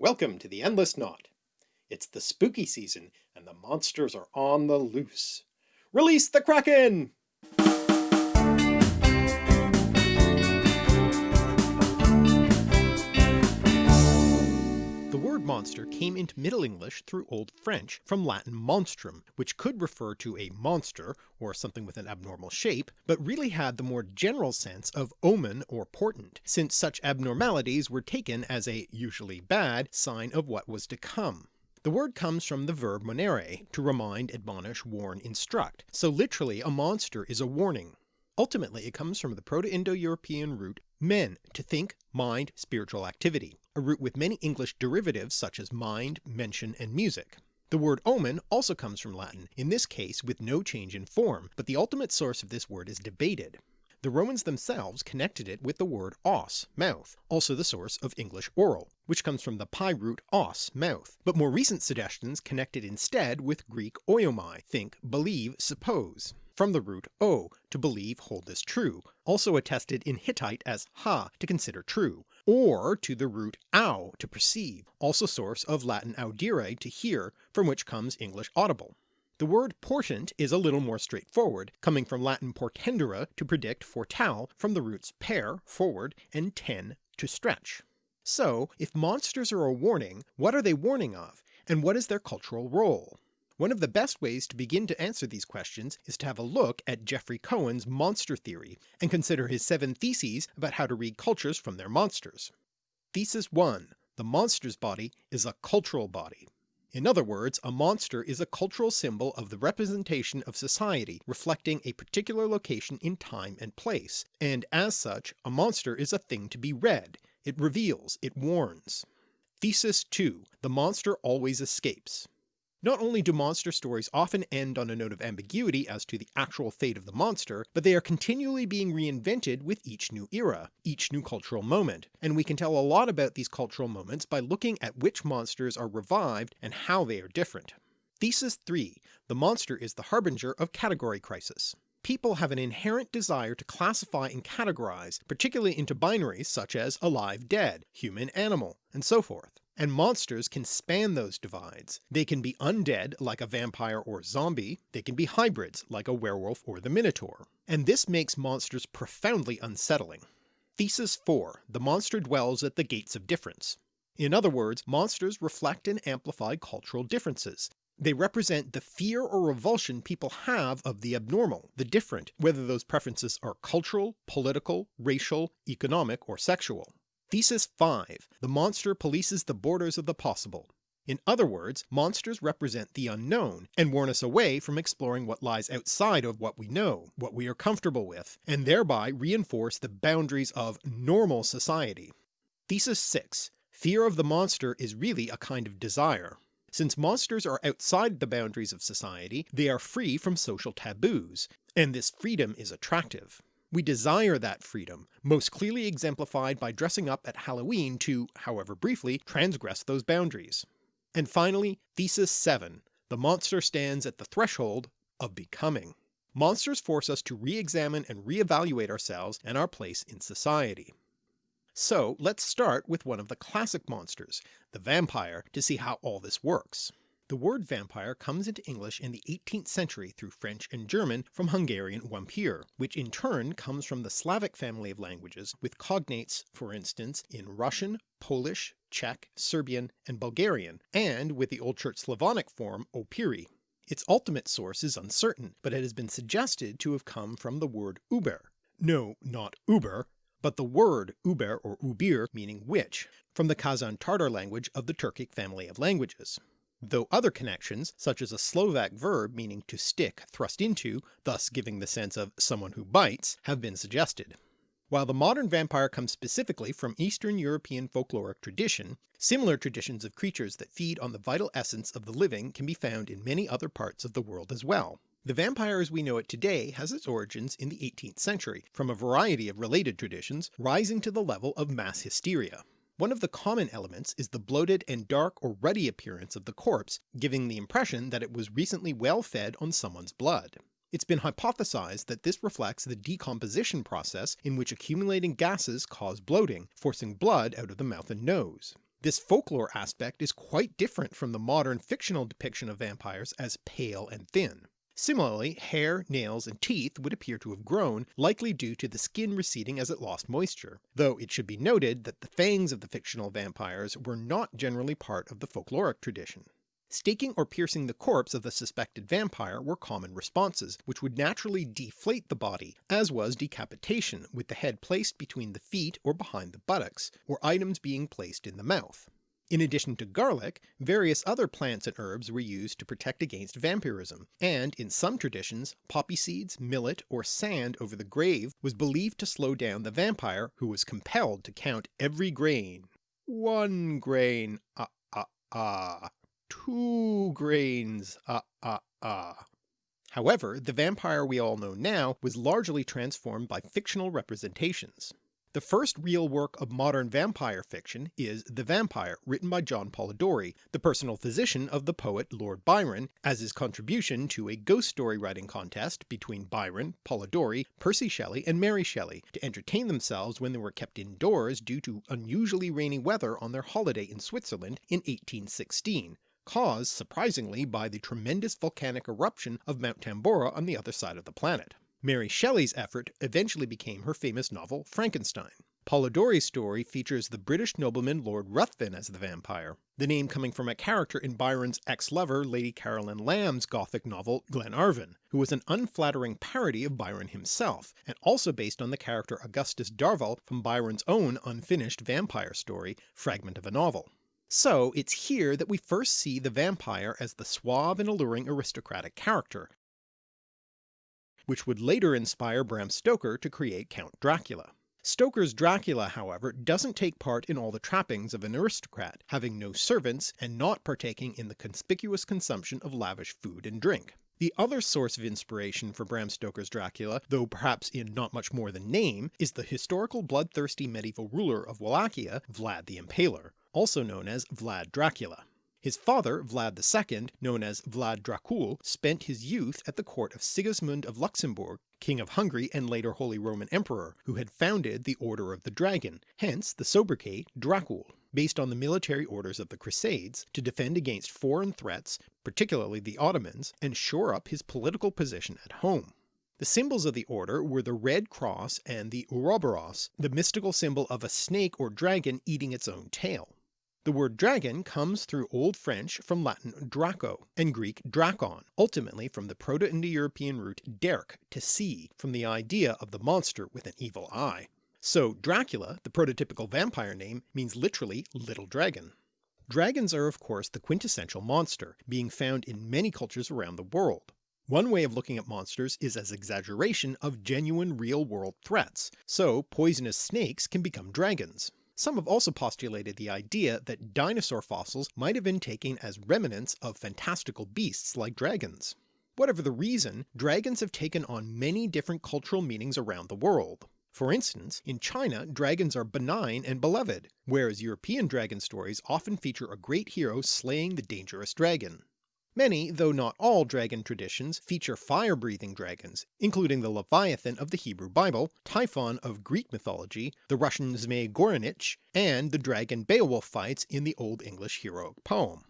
Welcome to the Endless Knot. It's the spooky season and the monsters are on the loose. Release the Kraken! Word monster came into Middle English through Old French from Latin monstrum, which could refer to a monster or something with an abnormal shape, but really had the more general sense of omen or portent, since such abnormalities were taken as a, usually bad, sign of what was to come. The word comes from the verb monere, to remind, admonish, warn, instruct, so literally a monster is a warning. Ultimately it comes from the Proto-Indo-European root men, to think, mind, spiritual activity, a root with many English derivatives such as mind, mention, and music. The word omen also comes from Latin, in this case with no change in form, but the ultimate source of this word is debated. The Romans themselves connected it with the word os, mouth, also the source of English oral, which comes from the PIE root os, mouth, but more recent suggestions connect it instead with Greek oiomai, think, believe, suppose from the root o, to believe hold this true, also attested in Hittite as ha, to consider true, or to the root au, to perceive, also source of Latin audire, to hear, from which comes English audible. The word portent is a little more straightforward, coming from Latin portendere to predict foretell from the roots per, forward, and ten, to stretch. So if monsters are a warning, what are they warning of, and what is their cultural role? One of the best ways to begin to answer these questions is to have a look at Jeffrey Cohen's monster theory and consider his seven theses about how to read cultures from their monsters. Thesis 1. The monster's body is a cultural body. In other words, a monster is a cultural symbol of the representation of society reflecting a particular location in time and place, and as such a monster is a thing to be read, it reveals, it warns. Thesis 2. The monster always escapes. Not only do monster stories often end on a note of ambiguity as to the actual fate of the monster, but they are continually being reinvented with each new era, each new cultural moment, and we can tell a lot about these cultural moments by looking at which monsters are revived and how they are different. Thesis 3. The monster is the harbinger of category crisis. People have an inherent desire to classify and categorize, particularly into binaries such as alive dead, human animal, and so forth and monsters can span those divides. They can be undead like a vampire or zombie, they can be hybrids like a werewolf or the minotaur, and this makes monsters profoundly unsettling. Thesis 4. The monster dwells at the gates of difference. In other words, monsters reflect and amplify cultural differences. They represent the fear or revulsion people have of the abnormal, the different, whether those preferences are cultural, political, racial, economic, or sexual. Thesis 5. The monster polices the borders of the possible. In other words, monsters represent the unknown, and warn us away from exploring what lies outside of what we know, what we are comfortable with, and thereby reinforce the boundaries of normal society. Thesis 6. Fear of the monster is really a kind of desire. Since monsters are outside the boundaries of society, they are free from social taboos, and this freedom is attractive. We desire that freedom, most clearly exemplified by dressing up at Halloween to, however briefly, transgress those boundaries. And finally, Thesis 7. The monster stands at the threshold of becoming. Monsters force us to re-examine and re-evaluate ourselves and our place in society. So let's start with one of the classic monsters, the vampire, to see how all this works. The word vampire comes into English in the 18th century through French and German from Hungarian wampir, which in turn comes from the Slavic family of languages with cognates for instance in Russian, Polish, Czech, Serbian, and Bulgarian, and with the Old Church Slavonic form opiri. Its ultimate source is uncertain, but it has been suggested to have come from the word uber. No, not uber, but the word uber or ubir meaning witch, from the Kazan Tartar language of the Turkic family of languages though other connections, such as a Slovak verb meaning to stick, thrust into, thus giving the sense of someone who bites, have been suggested. While the modern vampire comes specifically from Eastern European folkloric tradition, similar traditions of creatures that feed on the vital essence of the living can be found in many other parts of the world as well. The vampire as we know it today has its origins in the 18th century, from a variety of related traditions, rising to the level of mass hysteria. One of the common elements is the bloated and dark or ruddy appearance of the corpse, giving the impression that it was recently well fed on someone's blood. It's been hypothesized that this reflects the decomposition process in which accumulating gases cause bloating, forcing blood out of the mouth and nose. This folklore aspect is quite different from the modern fictional depiction of vampires as pale and thin. Similarly, hair, nails, and teeth would appear to have grown, likely due to the skin receding as it lost moisture, though it should be noted that the fangs of the fictional vampires were not generally part of the folkloric tradition. Staking or piercing the corpse of the suspected vampire were common responses, which would naturally deflate the body, as was decapitation, with the head placed between the feet or behind the buttocks, or items being placed in the mouth. In addition to garlic, various other plants and herbs were used to protect against vampirism, and in some traditions poppy seeds, millet, or sand over the grave was believed to slow down the vampire who was compelled to count every grain. One grain, ah ah ah. Two grains, ah ah ah. However, the vampire we all know now was largely transformed by fictional representations. The first real work of modern vampire fiction is The Vampire, written by John Polidori, the personal physician of the poet Lord Byron, as his contribution to a ghost story writing contest between Byron, Polidori, Percy Shelley, and Mary Shelley, to entertain themselves when they were kept indoors due to unusually rainy weather on their holiday in Switzerland in 1816, caused surprisingly by the tremendous volcanic eruption of Mount Tambora on the other side of the planet. Mary Shelley's effort eventually became her famous novel Frankenstein. Polidori's story features the British nobleman Lord Ruthven as the vampire, the name coming from a character in Byron's ex-lover Lady Caroline Lamb's gothic novel Glenarvon, who was an unflattering parody of Byron himself, and also based on the character Augustus Darvall from Byron's own unfinished vampire story Fragment of a Novel. So it's here that we first see the vampire as the suave and alluring aristocratic character, which would later inspire Bram Stoker to create Count Dracula. Stoker's Dracula however doesn't take part in all the trappings of an aristocrat, having no servants and not partaking in the conspicuous consumption of lavish food and drink. The other source of inspiration for Bram Stoker's Dracula, though perhaps in not much more than name, is the historical bloodthirsty medieval ruler of Wallachia, Vlad the Impaler, also known as Vlad Dracula. His father, Vlad II, known as Vlad Dracul, spent his youth at the court of Sigismund of Luxembourg, King of Hungary and later Holy Roman Emperor, who had founded the Order of the Dragon, hence the sobriquet Dracul, based on the military orders of the Crusades, to defend against foreign threats, particularly the Ottomans, and shore up his political position at home. The symbols of the order were the red cross and the Ouroboros, the mystical symbol of a snake or dragon eating its own tail. The word dragon comes through Old French from Latin draco and Greek drakon, ultimately from the Proto-Indo-European root derk, to see, from the idea of the monster with an evil eye. So Dracula, the prototypical vampire name, means literally little dragon. Dragons are of course the quintessential monster, being found in many cultures around the world. One way of looking at monsters is as exaggeration of genuine real-world threats, so poisonous snakes can become dragons. Some have also postulated the idea that dinosaur fossils might have been taken as remnants of fantastical beasts like dragons. Whatever the reason, dragons have taken on many different cultural meanings around the world. For instance, in China dragons are benign and beloved, whereas European dragon stories often feature a great hero slaying the dangerous dragon. Many, though not all, dragon traditions feature fire-breathing dragons, including the Leviathan of the Hebrew Bible, Typhon of Greek mythology, the Russian Zmei Gorynych, and the dragon Beowulf fights in the Old English heroic poem.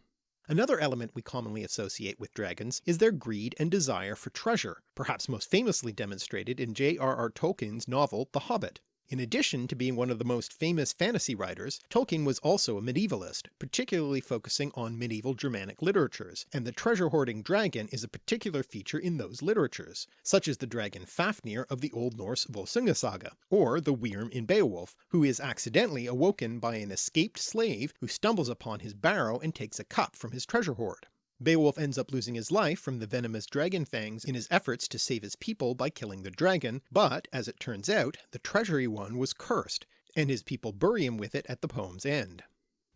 Another element we commonly associate with dragons is their greed and desire for treasure, perhaps most famously demonstrated in J.R.R. Tolkien's novel The Hobbit. In addition to being one of the most famous fantasy writers, Tolkien was also a medievalist, particularly focusing on medieval Germanic literatures, and the treasure-hoarding dragon is a particular feature in those literatures, such as the dragon Fafnir of the Old Norse Volsunga saga, or the Wyrm in Beowulf, who is accidentally awoken by an escaped slave who stumbles upon his barrow and takes a cup from his treasure hoard. Beowulf ends up losing his life from the venomous dragon fangs in his efforts to save his people by killing the dragon, but as it turns out the treasure one was cursed, and his people bury him with it at the poem's end.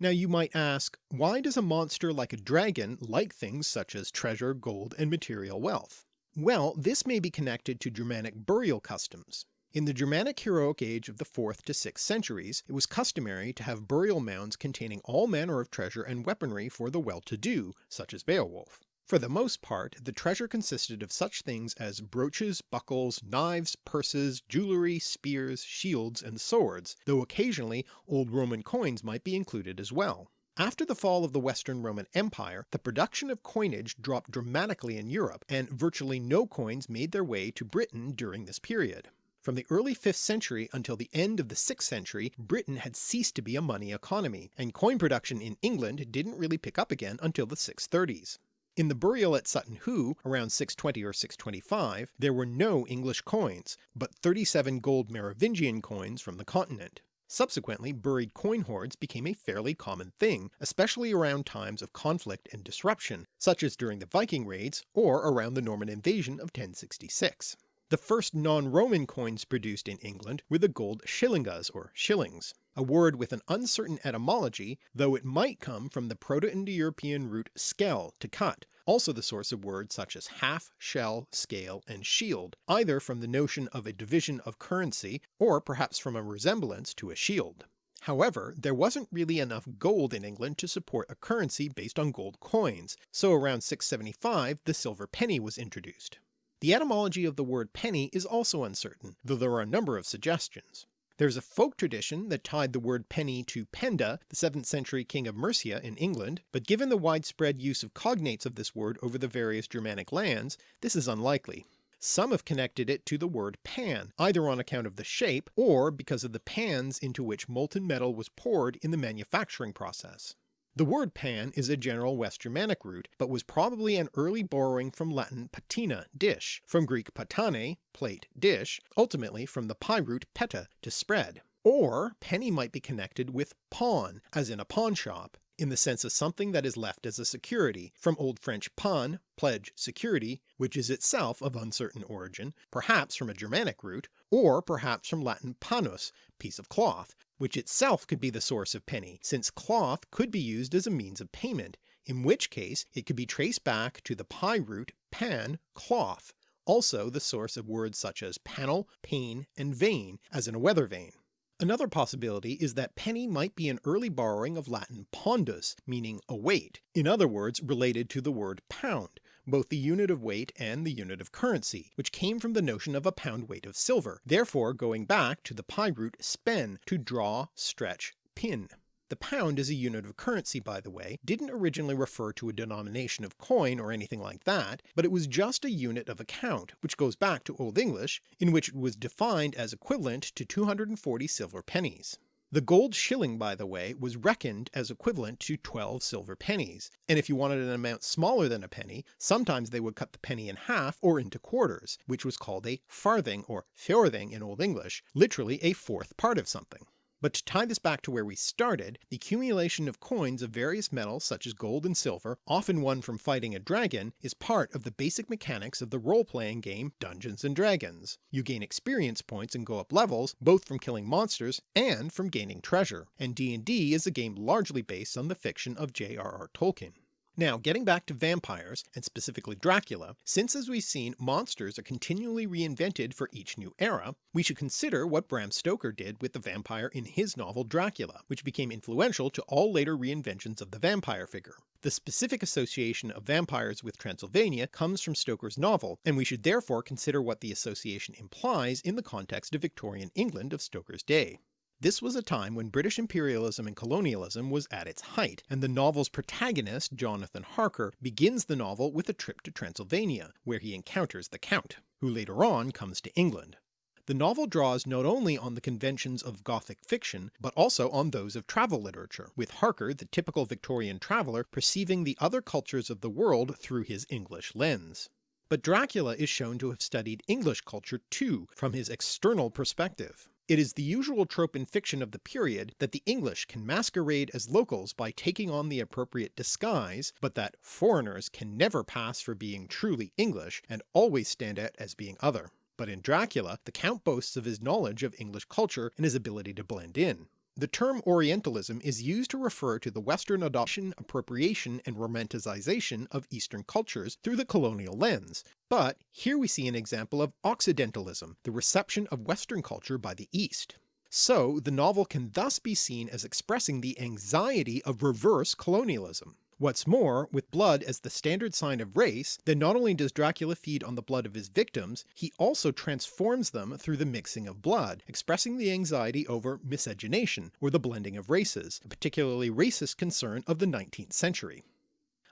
Now you might ask, why does a monster like a dragon like things such as treasure, gold, and material wealth? Well, this may be connected to Germanic burial customs. In the Germanic heroic age of the 4th to 6th centuries, it was customary to have burial mounds containing all manner of treasure and weaponry for the well-to-do, such as Beowulf. For the most part the treasure consisted of such things as brooches, buckles, knives, purses, jewellery, spears, shields, and swords, though occasionally old Roman coins might be included as well. After the fall of the Western Roman Empire, the production of coinage dropped dramatically in Europe, and virtually no coins made their way to Britain during this period. From the early 5th century until the end of the 6th century Britain had ceased to be a money economy, and coin production in England didn't really pick up again until the 630s. In the burial at Sutton Hoo, around 620 or 625, there were no English coins, but 37 gold Merovingian coins from the continent. Subsequently buried coin hoards became a fairly common thing, especially around times of conflict and disruption, such as during the Viking raids or around the Norman invasion of 1066. The first non-Roman coins produced in England were the gold shillingas or shillings, a word with an uncertain etymology though it might come from the Proto-Indo-European root skell to cut, also the source of words such as half, shell, scale, and shield, either from the notion of a division of currency or perhaps from a resemblance to a shield. However, there wasn't really enough gold in England to support a currency based on gold coins, so around 675 the silver penny was introduced. The etymology of the word penny is also uncertain, though there are a number of suggestions. There is a folk tradition that tied the word penny to Penda, the 7th century king of Mercia in England, but given the widespread use of cognates of this word over the various Germanic lands, this is unlikely. Some have connected it to the word pan, either on account of the shape, or because of the pans into which molten metal was poured in the manufacturing process. The word pan is a general West Germanic root, but was probably an early borrowing from Latin patina, dish, from Greek patane, plate, dish, ultimately from the PIE root peta, to spread. Or penny might be connected with pawn, as in a pawn shop, in the sense of something that is left as a security, from Old French pan, pledge, security, which is itself of uncertain origin, perhaps from a Germanic root, or perhaps from Latin panus, piece of cloth, which itself could be the source of penny, since cloth could be used as a means of payment, in which case it could be traced back to the PIE root pan, cloth, also the source of words such as panel, pane, and vane, as in a weather vane. Another possibility is that penny might be an early borrowing of Latin pondus, meaning a weight, in other words related to the word pound, both the unit of weight and the unit of currency, which came from the notion of a pound weight of silver, therefore going back to the PIE root spen, to draw, stretch, pin. The pound as a unit of currency by the way didn't originally refer to a denomination of coin or anything like that, but it was just a unit of account, which goes back to Old English, in which it was defined as equivalent to 240 silver pennies. The gold shilling by the way was reckoned as equivalent to 12 silver pennies, and if you wanted an amount smaller than a penny, sometimes they would cut the penny in half or into quarters, which was called a farthing or fjorthing in Old English, literally a fourth part of something. But to tie this back to where we started, the accumulation of coins of various metals such as gold and silver, often won from fighting a dragon, is part of the basic mechanics of the role-playing game Dungeons & Dragons. You gain experience points and go up levels, both from killing monsters and from gaining treasure, and D&D is a game largely based on the fiction of J.R.R. Tolkien. Now getting back to vampires, and specifically Dracula, since as we've seen monsters are continually reinvented for each new era, we should consider what Bram Stoker did with the vampire in his novel Dracula, which became influential to all later reinventions of the vampire figure. The specific association of vampires with Transylvania comes from Stoker's novel, and we should therefore consider what the association implies in the context of Victorian England of Stoker's day. This was a time when British imperialism and colonialism was at its height, and the novel's protagonist, Jonathan Harker, begins the novel with a trip to Transylvania, where he encounters the Count, who later on comes to England. The novel draws not only on the conventions of Gothic fiction, but also on those of travel literature, with Harker the typical Victorian traveller perceiving the other cultures of the world through his English lens. But Dracula is shown to have studied English culture too, from his external perspective. It is the usual trope in fiction of the period that the English can masquerade as locals by taking on the appropriate disguise, but that foreigners can never pass for being truly English and always stand out as being other. But in Dracula, the Count boasts of his knowledge of English culture and his ability to blend in. The term Orientalism is used to refer to the Western adoption, appropriation, and romanticization of Eastern cultures through the colonial lens, but here we see an example of Occidentalism, the reception of Western culture by the East. So the novel can thus be seen as expressing the anxiety of reverse colonialism. What's more, with blood as the standard sign of race, then not only does Dracula feed on the blood of his victims, he also transforms them through the mixing of blood, expressing the anxiety over miscegenation, or the blending of races, a particularly racist concern of the 19th century.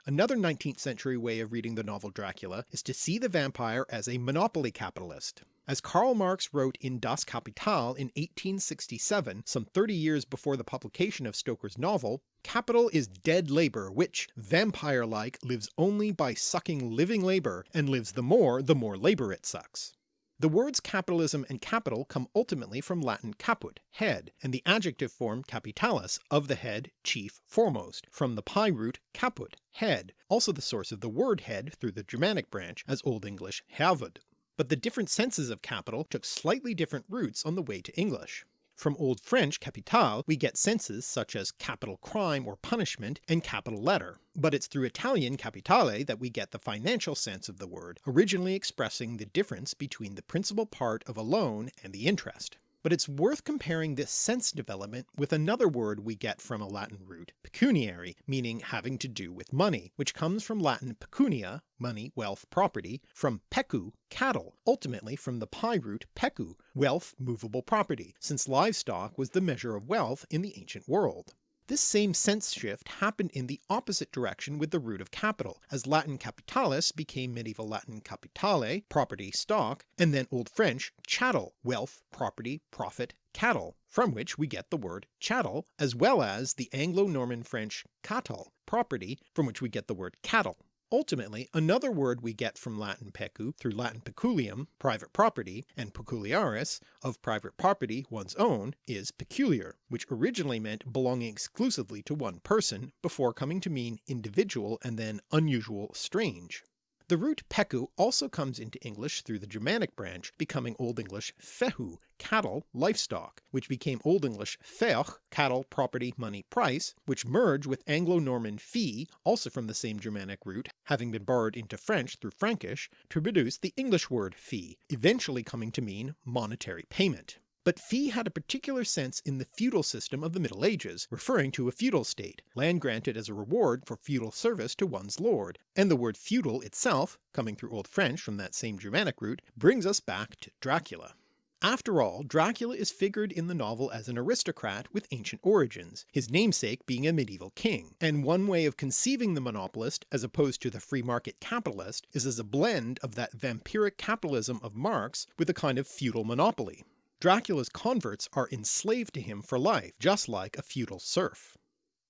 Another 19th century way of reading the novel Dracula is to see the vampire as a monopoly capitalist. As Karl Marx wrote in Das Kapital in 1867, some 30 years before the publication of Stoker's novel, capital is dead labour which, vampire-like, lives only by sucking living labour, and lives the more the more labour it sucks. The words capitalism and capital come ultimately from Latin caput, head, and the adjective form capitalis, of the head, chief, foremost, from the PIE root caput, head, also the source of the word head through the Germanic branch as Old English havud. But the different senses of capital took slightly different routes on the way to English. From Old French capital we get senses such as capital crime or punishment and capital letter, but it's through Italian capitale that we get the financial sense of the word, originally expressing the difference between the principal part of a loan and the interest. But it's worth comparing this sense development with another word we get from a Latin root, pecuniary, meaning having to do with money, which comes from Latin pecunia, money, wealth, property, from pecu, cattle, ultimately from the PIE root pecu, wealth, movable property, since livestock was the measure of wealth in the ancient world. This same sense shift happened in the opposite direction with the root of capital, as Latin capitalis became medieval Latin capitale, property, stock, and then Old French chattel, wealth, property, profit, cattle, from which we get the word chattel, as well as the Anglo-Norman French catal, property, from which we get the word cattle. Ultimately, another word we get from Latin pecu through Latin peculium, private property, and peculiaris, of private property, one's own, is peculiar, which originally meant belonging exclusively to one person, before coming to mean individual and then unusual, strange. The root pecu also comes into English through the Germanic branch, becoming Old English fehu, cattle, livestock, which became Old English feoch, cattle, property, money, price, which merge with Anglo-Norman fee, also from the same Germanic root, having been borrowed into French through Frankish, to produce the English word fee, eventually coming to mean monetary payment. But fee had a particular sense in the feudal system of the Middle Ages, referring to a feudal state, land granted as a reward for feudal service to one's lord, and the word feudal itself, coming through Old French from that same Germanic root, brings us back to Dracula. After all, Dracula is figured in the novel as an aristocrat with ancient origins, his namesake being a medieval king, and one way of conceiving the monopolist as opposed to the free market capitalist is as a blend of that vampiric capitalism of Marx with a kind of feudal monopoly. Dracula's converts are enslaved to him for life, just like a feudal serf.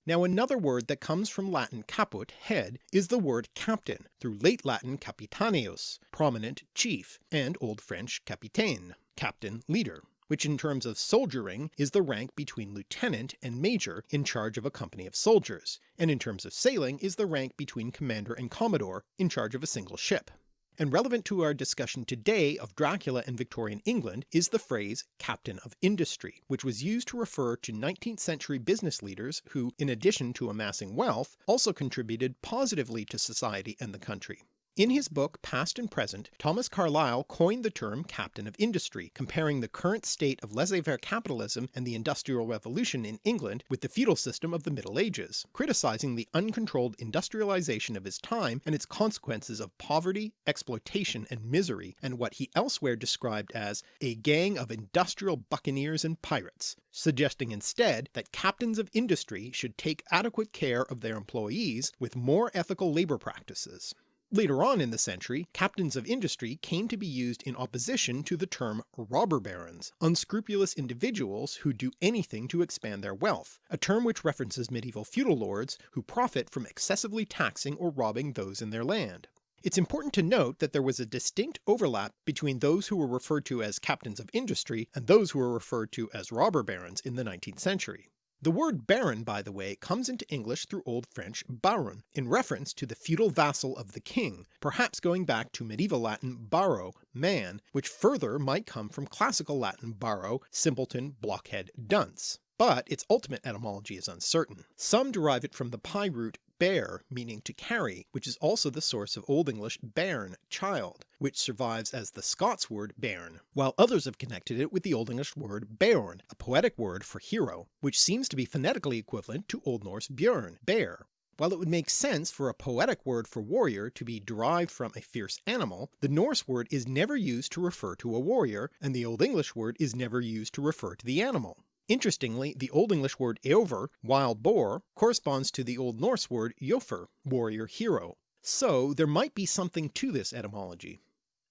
Now another word that comes from Latin caput, head, is the word captain, through late Latin capitaneus, prominent, chief, and Old French capitaine, captain, leader, which in terms of soldiering is the rank between lieutenant and major in charge of a company of soldiers, and in terms of sailing is the rank between commander and commodore in charge of a single ship and relevant to our discussion today of Dracula and Victorian England is the phrase captain of industry, which was used to refer to 19th century business leaders who, in addition to amassing wealth, also contributed positively to society and the country. In his book Past and Present, Thomas Carlyle coined the term captain of industry, comparing the current state of laissez-faire capitalism and the Industrial Revolution in England with the feudal system of the Middle Ages, criticising the uncontrolled industrialization of his time and its consequences of poverty, exploitation and misery, and what he elsewhere described as a gang of industrial buccaneers and pirates, suggesting instead that captains of industry should take adequate care of their employees with more ethical labour practices. Later on in the century, captains of industry came to be used in opposition to the term robber barons, unscrupulous individuals who do anything to expand their wealth, a term which references medieval feudal lords who profit from excessively taxing or robbing those in their land. It's important to note that there was a distinct overlap between those who were referred to as captains of industry and those who were referred to as robber barons in the 19th century. The word baron, by the way, comes into English through Old French baron, in reference to the feudal vassal of the king, perhaps going back to medieval Latin baro, man, which further might come from classical Latin baro, simpleton, blockhead, dunce but its ultimate etymology is uncertain. Some derive it from the PIE root bear meaning to carry, which is also the source of Old English bairn, child, which survives as the Scots word bairn, while others have connected it with the Old English word beorn, a poetic word for hero, which seems to be phonetically equivalent to Old Norse björn, bear. While it would make sense for a poetic word for warrior to be derived from a fierce animal, the Norse word is never used to refer to a warrior, and the Old English word is never used to refer to the animal. Interestingly, the Old English word eofor, wild boar, corresponds to the Old Norse word jofr, warrior hero, so there might be something to this etymology.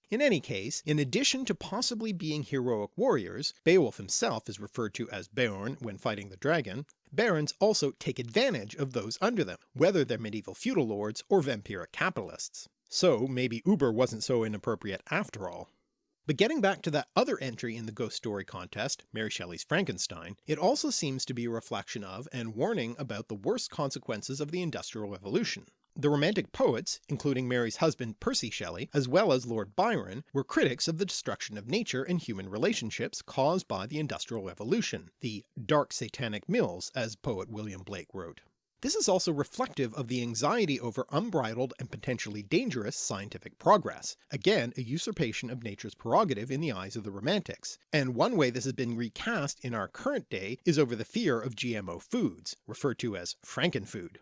In any case, in addition to possibly being heroic warriors, Beowulf himself is referred to as Beorn when fighting the dragon, barons also take advantage of those under them, whether they're medieval feudal lords or vampiric capitalists. So maybe Uber wasn't so inappropriate after all. But getting back to that other entry in the ghost story contest, Mary Shelley's Frankenstein, it also seems to be a reflection of and warning about the worst consequences of the Industrial Revolution. The Romantic poets, including Mary's husband Percy Shelley, as well as Lord Byron, were critics of the destruction of nature and human relationships caused by the Industrial Revolution, the dark satanic mills as poet William Blake wrote. This is also reflective of the anxiety over unbridled and potentially dangerous scientific progress, again a usurpation of nature's prerogative in the eyes of the Romantics, and one way this has been recast in our current day is over the fear of GMO foods, referred to as Frankenfood.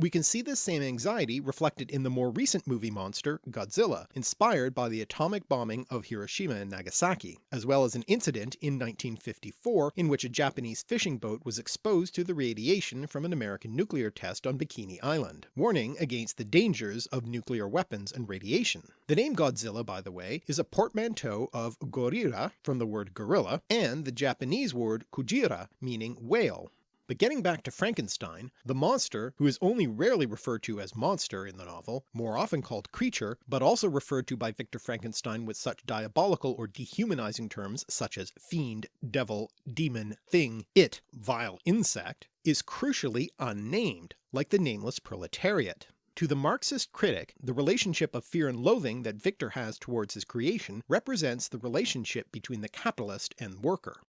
We can see this same anxiety reflected in the more recent movie monster, Godzilla, inspired by the atomic bombing of Hiroshima and Nagasaki, as well as an incident in 1954 in which a Japanese fishing boat was exposed to the radiation from an American nuclear test on Bikini Island, warning against the dangers of nuclear weapons and radiation. The name Godzilla, by the way, is a portmanteau of gorira from the word gorilla and the Japanese word kujira meaning whale, but getting back to Frankenstein, the monster, who is only rarely referred to as monster in the novel, more often called creature, but also referred to by Victor Frankenstein with such diabolical or dehumanizing terms such as fiend, devil, demon, thing, it, vile insect, is crucially unnamed, like the nameless proletariat. To the Marxist critic, the relationship of fear and loathing that Victor has towards his creation represents the relationship between the capitalist and worker.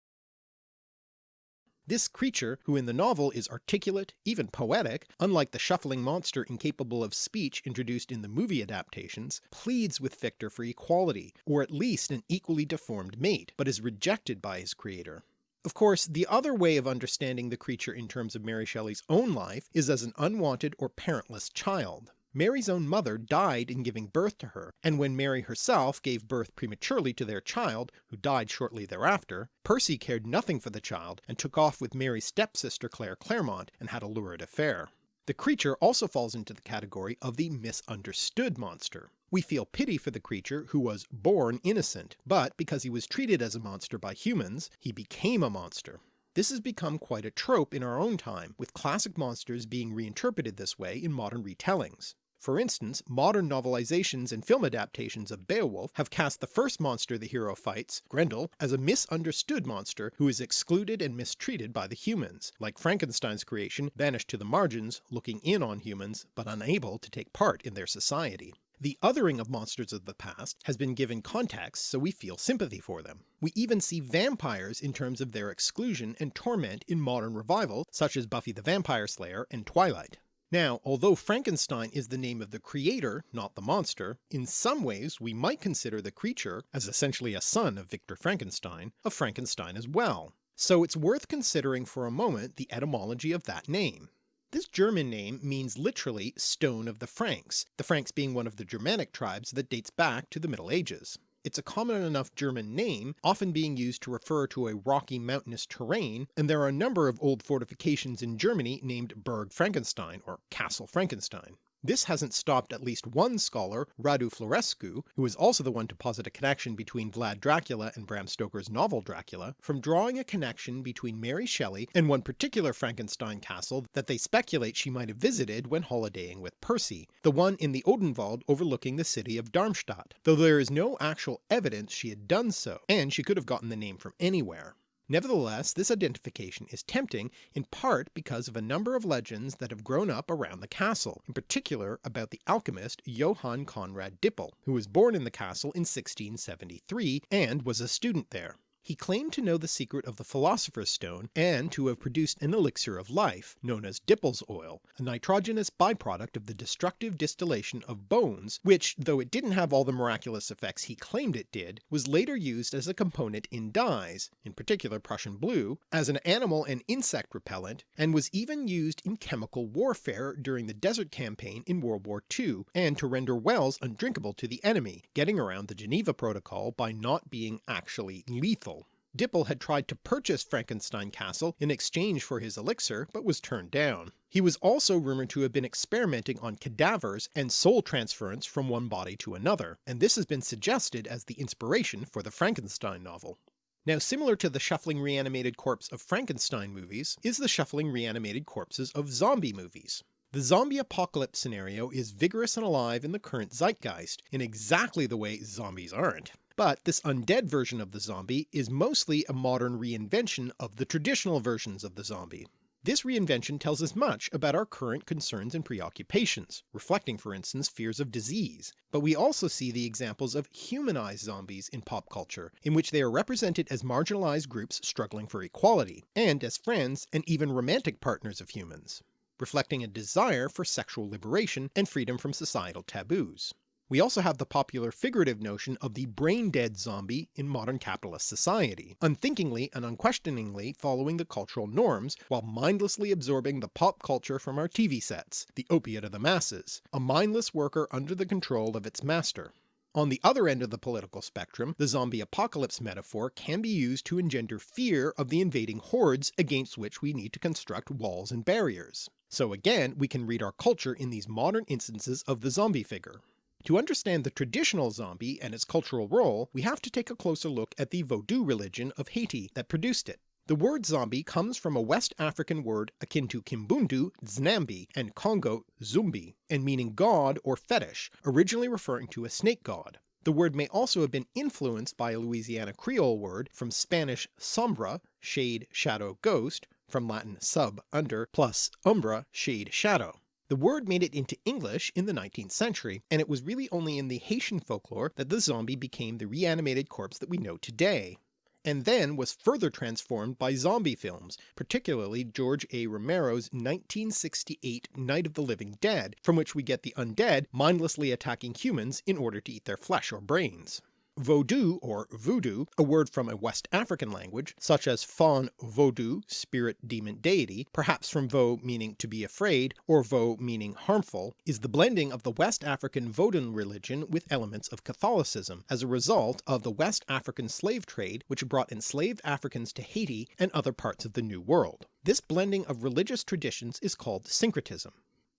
This creature, who in the novel is articulate, even poetic, unlike the shuffling monster incapable of speech introduced in the movie adaptations, pleads with Victor for equality, or at least an equally deformed mate, but is rejected by his creator. Of course, the other way of understanding the creature in terms of Mary Shelley's own life is as an unwanted or parentless child. Mary's own mother died in giving birth to her, and when Mary herself gave birth prematurely to their child, who died shortly thereafter, Percy cared nothing for the child and took off with Mary's stepsister Claire Clairmont and had a lurid affair. The creature also falls into the category of the misunderstood monster. We feel pity for the creature who was born innocent, but because he was treated as a monster by humans, he became a monster. This has become quite a trope in our own time, with classic monsters being reinterpreted this way in modern retellings. For instance, modern novelizations and film adaptations of Beowulf have cast the first monster the hero fights, Grendel, as a misunderstood monster who is excluded and mistreated by the humans, like Frankenstein's creation banished to the margins, looking in on humans, but unable to take part in their society. The othering of monsters of the past has been given context so we feel sympathy for them. We even see vampires in terms of their exclusion and torment in modern revival such as Buffy the Vampire Slayer and Twilight. Now, although Frankenstein is the name of the creator, not the monster, in some ways we might consider the creature, as essentially a son of Victor Frankenstein, of Frankenstein as well. So it's worth considering for a moment the etymology of that name. This German name means literally stone of the Franks, the Franks being one of the Germanic tribes that dates back to the Middle Ages. It's a common enough German name, often being used to refer to a rocky mountainous terrain, and there are a number of old fortifications in Germany named Burg Frankenstein or Castle Frankenstein. This hasn't stopped at least one scholar, Radu Florescu, who is also the one to posit a connection between Vlad Dracula and Bram Stoker's novel Dracula, from drawing a connection between Mary Shelley and one particular Frankenstein castle that they speculate she might have visited when holidaying with Percy, the one in the Odenwald overlooking the city of Darmstadt, though there is no actual evidence she had done so, and she could have gotten the name from anywhere. Nevertheless, this identification is tempting in part because of a number of legends that have grown up around the castle, in particular about the alchemist Johann Conrad Dippel, who was born in the castle in 1673 and was a student there. He claimed to know the secret of the Philosopher's Stone and to have produced an elixir of life, known as Dippel's oil, a nitrogenous byproduct of the destructive distillation of bones, which, though it didn't have all the miraculous effects he claimed it did, was later used as a component in dyes, in particular Prussian blue, as an animal and insect repellent, and was even used in chemical warfare during the Desert Campaign in World War II, and to render wells undrinkable to the enemy, getting around the Geneva Protocol by not being actually lethal. Dippel had tried to purchase Frankenstein Castle in exchange for his elixir, but was turned down. He was also rumoured to have been experimenting on cadavers and soul transference from one body to another, and this has been suggested as the inspiration for the Frankenstein novel. Now similar to the shuffling reanimated corpse of Frankenstein movies is the shuffling reanimated corpses of zombie movies. The zombie apocalypse scenario is vigorous and alive in the current zeitgeist, in exactly the way zombies aren't. But this undead version of the zombie is mostly a modern reinvention of the traditional versions of the zombie. This reinvention tells us much about our current concerns and preoccupations, reflecting for instance fears of disease, but we also see the examples of humanized zombies in pop culture, in which they are represented as marginalized groups struggling for equality, and as friends and even romantic partners of humans, reflecting a desire for sexual liberation and freedom from societal taboos. We also have the popular figurative notion of the brain-dead zombie in modern capitalist society, unthinkingly and unquestioningly following the cultural norms while mindlessly absorbing the pop culture from our TV sets, the opiate of the masses, a mindless worker under the control of its master. On the other end of the political spectrum, the zombie apocalypse metaphor can be used to engender fear of the invading hordes against which we need to construct walls and barriers. So again we can read our culture in these modern instances of the zombie figure. To understand the traditional zombie and its cultural role, we have to take a closer look at the Vodou religion of Haiti that produced it. The word zombie comes from a West African word akin to Kimbundu, nzambi, and Congo, Zumbi, and meaning god or fetish, originally referring to a snake god. The word may also have been influenced by a Louisiana Creole word from Spanish sombra, shade, shadow, ghost, from Latin sub, under, plus umbra, shade, shadow. The word made it into English in the 19th century, and it was really only in the Haitian folklore that the zombie became the reanimated corpse that we know today, and then was further transformed by zombie films, particularly George A. Romero's 1968 Night of the Living Dead, from which we get the undead mindlessly attacking humans in order to eat their flesh or brains. Vodou or voodoo, a word from a West African language, such as Fon Vodou, spirit demon deity, perhaps from Vo meaning to be afraid, or Vo meaning harmful, is the blending of the West African Vodun religion with elements of Catholicism, as a result of the West African slave trade which brought enslaved Africans to Haiti and other parts of the New World. This blending of religious traditions is called syncretism.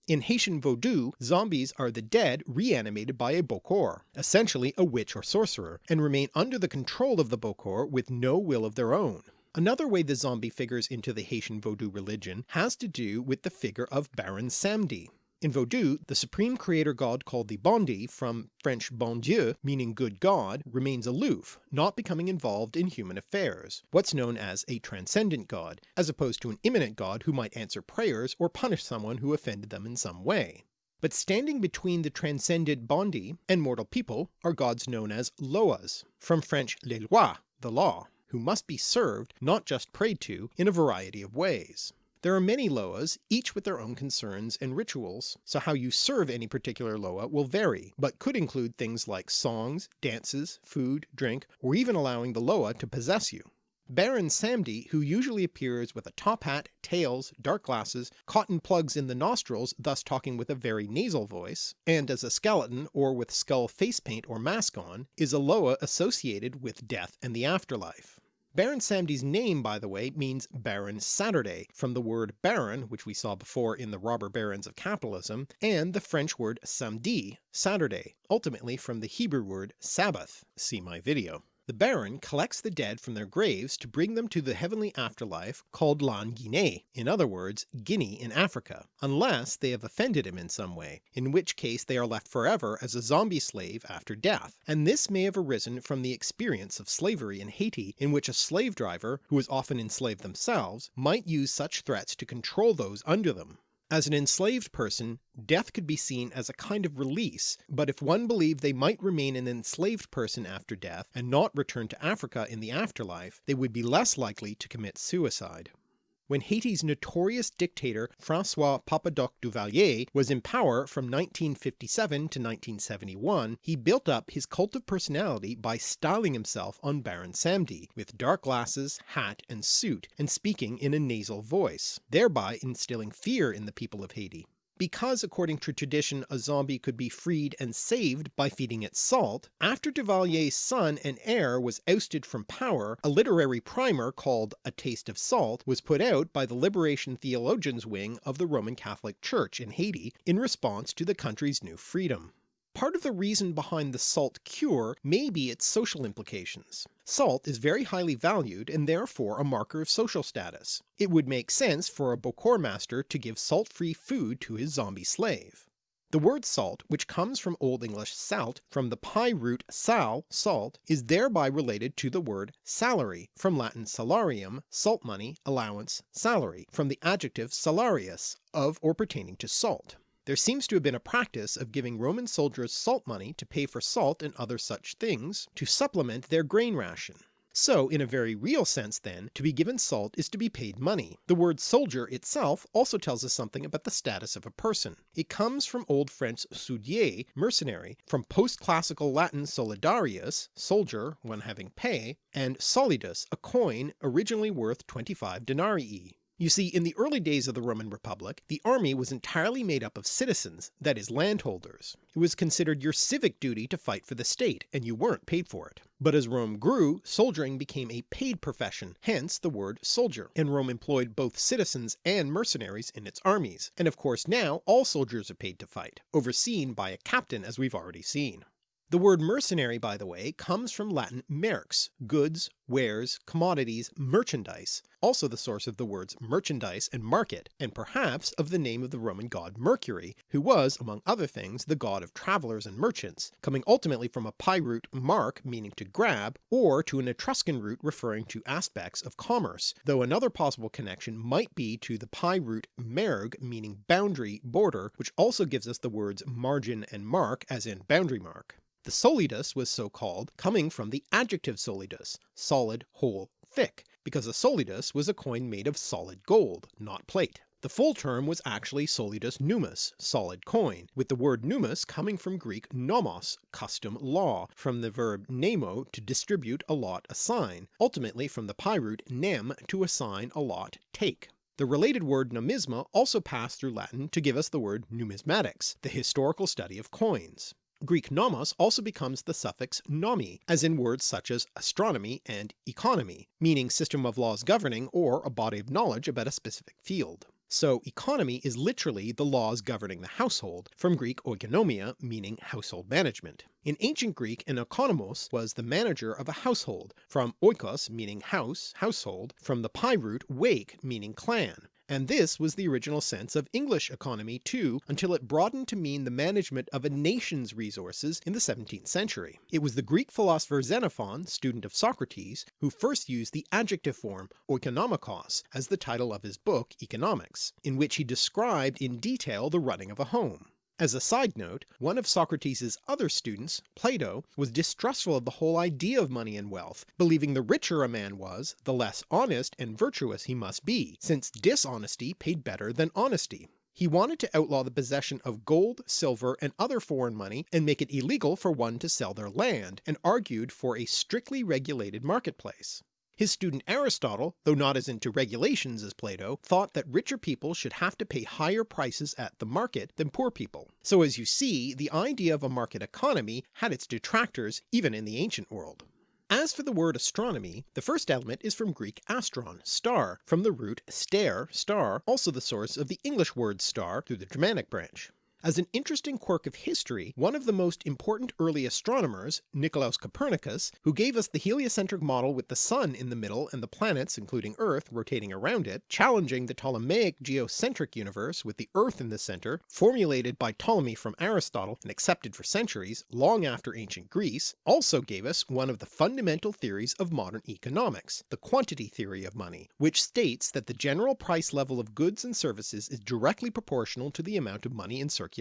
In Haitian Vodou, zombies are the dead reanimated by a Bokor, essentially a witch or sorcerer, and remain under the control of the Bokor with no will of their own. Another way the zombie figures into the Haitian Vodou religion has to do with the figure of Baron Samedi. In Vodou, the supreme creator god called the Bondye, from French bon Dieu meaning good god, remains aloof, not becoming involved in human affairs, what's known as a transcendent god, as opposed to an immanent god who might answer prayers or punish someone who offended them in some way. But standing between the transcended Bondye and mortal people are gods known as Loas, from French les lois, the law, who must be served, not just prayed to, in a variety of ways. There are many Loas, each with their own concerns and rituals, so how you serve any particular Loa will vary, but could include things like songs, dances, food, drink, or even allowing the Loa to possess you. Baron Samedi, who usually appears with a top hat, tails, dark glasses, cotton plugs in the nostrils thus talking with a very nasal voice, and as a skeleton or with skull face paint or mask on, is a Loa associated with death and the afterlife. Baron Samedi's name by the way means Baron Saturday, from the word baron which we saw before in the robber barons of capitalism, and the French word samedi, Saturday, ultimately from the Hebrew word Sabbath, see my video. The Baron collects the dead from their graves to bring them to the heavenly afterlife called L'an Guinée, in other words Guinea in Africa, unless they have offended him in some way, in which case they are left forever as a zombie slave after death, and this may have arisen from the experience of slavery in Haiti in which a slave driver, who was often enslaved themselves, might use such threats to control those under them. As an enslaved person, death could be seen as a kind of release, but if one believed they might remain an enslaved person after death and not return to Africa in the afterlife, they would be less likely to commit suicide. When Haiti's notorious dictator Francois Papa Doc Duvalier was in power from 1957 to 1971, he built up his cult of personality by styling himself on Baron Samedi, with dark glasses, hat and suit, and speaking in a nasal voice, thereby instilling fear in the people of Haiti. Because according to tradition a zombie could be freed and saved by feeding it salt, after Duvalier's son and heir was ousted from power, a literary primer called A Taste of Salt was put out by the Liberation Theologians wing of the Roman Catholic Church in Haiti in response to the country's new freedom. Part of the reason behind the salt cure may be its social implications. Salt is very highly valued and therefore a marker of social status. It would make sense for a Bokor master to give salt-free food to his zombie slave. The word salt, which comes from Old English salt from the PIE root sal, salt, is thereby related to the word salary from Latin salarium, salt money, allowance, salary, from the adjective salarius, of or pertaining to salt. There seems to have been a practice of giving Roman soldiers salt money to pay for salt and other such things, to supplement their grain ration. So in a very real sense then, to be given salt is to be paid money. The word soldier itself also tells us something about the status of a person. It comes from Old French soudier, mercenary, from post-classical Latin solidarius, soldier, one having pay, and solidus, a coin originally worth 25 denarii. You see, in the early days of the Roman Republic, the army was entirely made up of citizens, that is landholders. It was considered your civic duty to fight for the state, and you weren't paid for it. But as Rome grew, soldiering became a paid profession, hence the word soldier, and Rome employed both citizens and mercenaries in its armies, and of course now all soldiers are paid to fight, overseen by a captain as we've already seen. The word mercenary by the way comes from Latin merx, goods, wares, commodities, merchandise, also the source of the words merchandise and market, and perhaps of the name of the Roman god Mercury, who was, among other things, the god of travellers and merchants, coming ultimately from a PIE root mark meaning to grab, or to an Etruscan root referring to aspects of commerce, though another possible connection might be to the PIE root merg meaning boundary, border, which also gives us the words margin and mark as in boundary mark. The solidus was so called, coming from the adjective solidus, solid, whole, thick, because a solidus was a coin made of solid gold, not plate. The full term was actually solidus nummus, solid coin, with the word nummus coming from Greek nomos, custom, law, from the verb nemo to distribute, allot, assign, ultimately from the PIE root nem to assign, allot, take. The related word numisma also passed through Latin to give us the word numismatics, the historical study of coins. Greek nomos also becomes the suffix nomi, as in words such as astronomy and economy, meaning system of laws governing or a body of knowledge about a specific field. So economy is literally the laws governing the household, from Greek oikonomia meaning household management. In ancient Greek an oikonomos was the manager of a household, from oikos meaning house, household, from the PIE root wake meaning clan, and this was the original sense of English economy too until it broadened to mean the management of a nation's resources in the 17th century. It was the Greek philosopher Xenophon, student of Socrates, who first used the adjective form oikonomikos as the title of his book Economics, in which he described in detail the running of a home. As a side note, one of Socrates' other students, Plato, was distrustful of the whole idea of money and wealth, believing the richer a man was, the less honest and virtuous he must be, since dishonesty paid better than honesty. He wanted to outlaw the possession of gold, silver, and other foreign money and make it illegal for one to sell their land, and argued for a strictly regulated marketplace. His student Aristotle, though not as into regulations as Plato, thought that richer people should have to pay higher prices at the market than poor people. So as you see, the idea of a market economy had its detractors even in the ancient world. As for the word astronomy, the first element is from Greek astron, star, from the root stare, star, also the source of the English word star through the Germanic branch. As an interesting quirk of history, one of the most important early astronomers, Nicolaus Copernicus, who gave us the heliocentric model with the sun in the middle and the planets, including Earth, rotating around it, challenging the Ptolemaic geocentric universe with the Earth in the centre, formulated by Ptolemy from Aristotle and accepted for centuries, long after ancient Greece, also gave us one of the fundamental theories of modern economics, the quantity theory of money, which states that the general price level of goods and services is directly proportional to the amount of money in circulation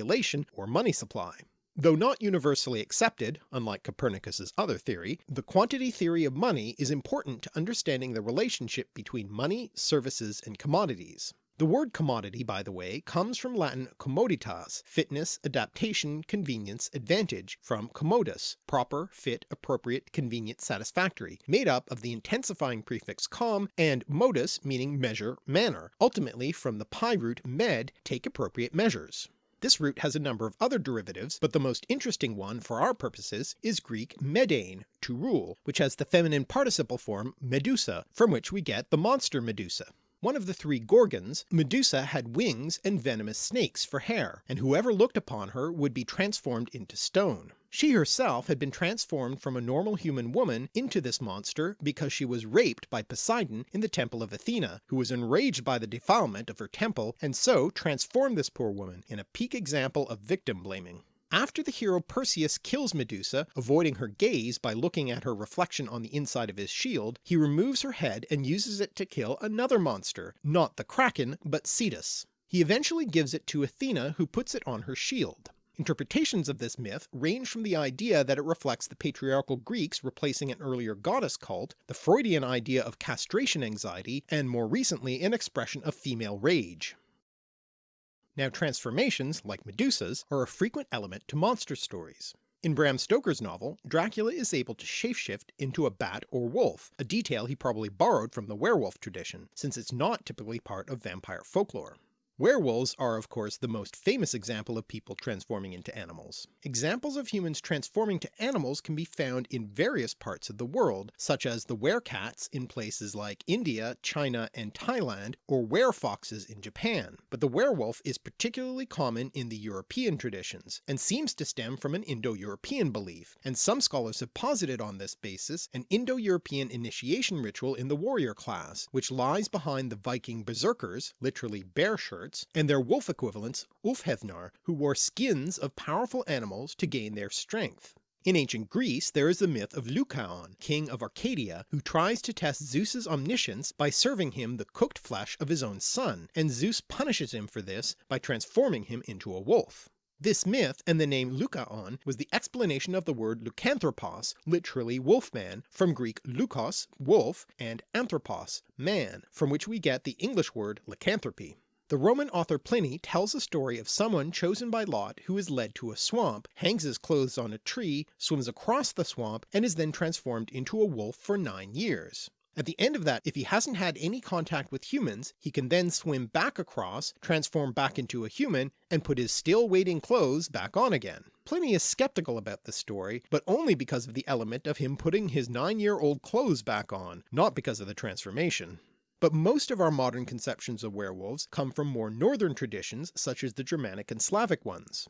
or money supply. Though not universally accepted, unlike Copernicus's other theory, the quantity theory of money is important to understanding the relationship between money, services, and commodities. The word commodity, by the way, comes from Latin commoditas, fitness, adaptation, convenience, advantage, from commodus, proper, fit, appropriate, convenient, satisfactory, made up of the intensifying prefix com and modus meaning measure, manner, ultimately from the PIE root med, take appropriate measures. This root has a number of other derivatives, but the most interesting one for our purposes is Greek medein, to rule, which has the feminine participle form medusa, from which we get the monster Medusa. One of the three Gorgons, Medusa had wings and venomous snakes for hair, and whoever looked upon her would be transformed into stone. She herself had been transformed from a normal human woman into this monster because she was raped by Poseidon in the temple of Athena, who was enraged by the defilement of her temple and so transformed this poor woman in a peak example of victim blaming. After the hero Perseus kills Medusa, avoiding her gaze by looking at her reflection on the inside of his shield, he removes her head and uses it to kill another monster, not the Kraken but Cetus. He eventually gives it to Athena who puts it on her shield. Interpretations of this myth range from the idea that it reflects the patriarchal Greeks replacing an earlier goddess cult, the Freudian idea of castration anxiety, and more recently an expression of female rage. Now transformations, like Medusa's, are a frequent element to monster stories. In Bram Stoker's novel, Dracula is able to shapeshift into a bat or wolf, a detail he probably borrowed from the werewolf tradition, since it's not typically part of vampire folklore. Werewolves are of course the most famous example of people transforming into animals. Examples of humans transforming to animals can be found in various parts of the world, such as the werecats in places like India, China, and Thailand, or werefoxes in Japan, but the werewolf is particularly common in the European traditions, and seems to stem from an Indo-European belief, and some scholars have posited on this basis an Indo-European initiation ritual in the warrior class, which lies behind the Viking berserkers, literally bear and their wolf equivalents Ulfhethnar, who wore skins of powerful animals to gain their strength. In ancient Greece there is the myth of Lycaon, king of Arcadia, who tries to test Zeus's omniscience by serving him the cooked flesh of his own son, and Zeus punishes him for this by transforming him into a wolf. This myth and the name Lycaon was the explanation of the word lycanthropos, literally wolfman, from Greek leukos, wolf, and anthropos, man, from which we get the English word lycanthropy. The Roman author Pliny tells a story of someone chosen by lot who is led to a swamp, hangs his clothes on a tree, swims across the swamp, and is then transformed into a wolf for nine years. At the end of that, if he hasn't had any contact with humans, he can then swim back across, transform back into a human, and put his still waiting clothes back on again. Pliny is skeptical about this story, but only because of the element of him putting his nine year old clothes back on, not because of the transformation. But most of our modern conceptions of werewolves come from more northern traditions such as the Germanic and Slavic ones.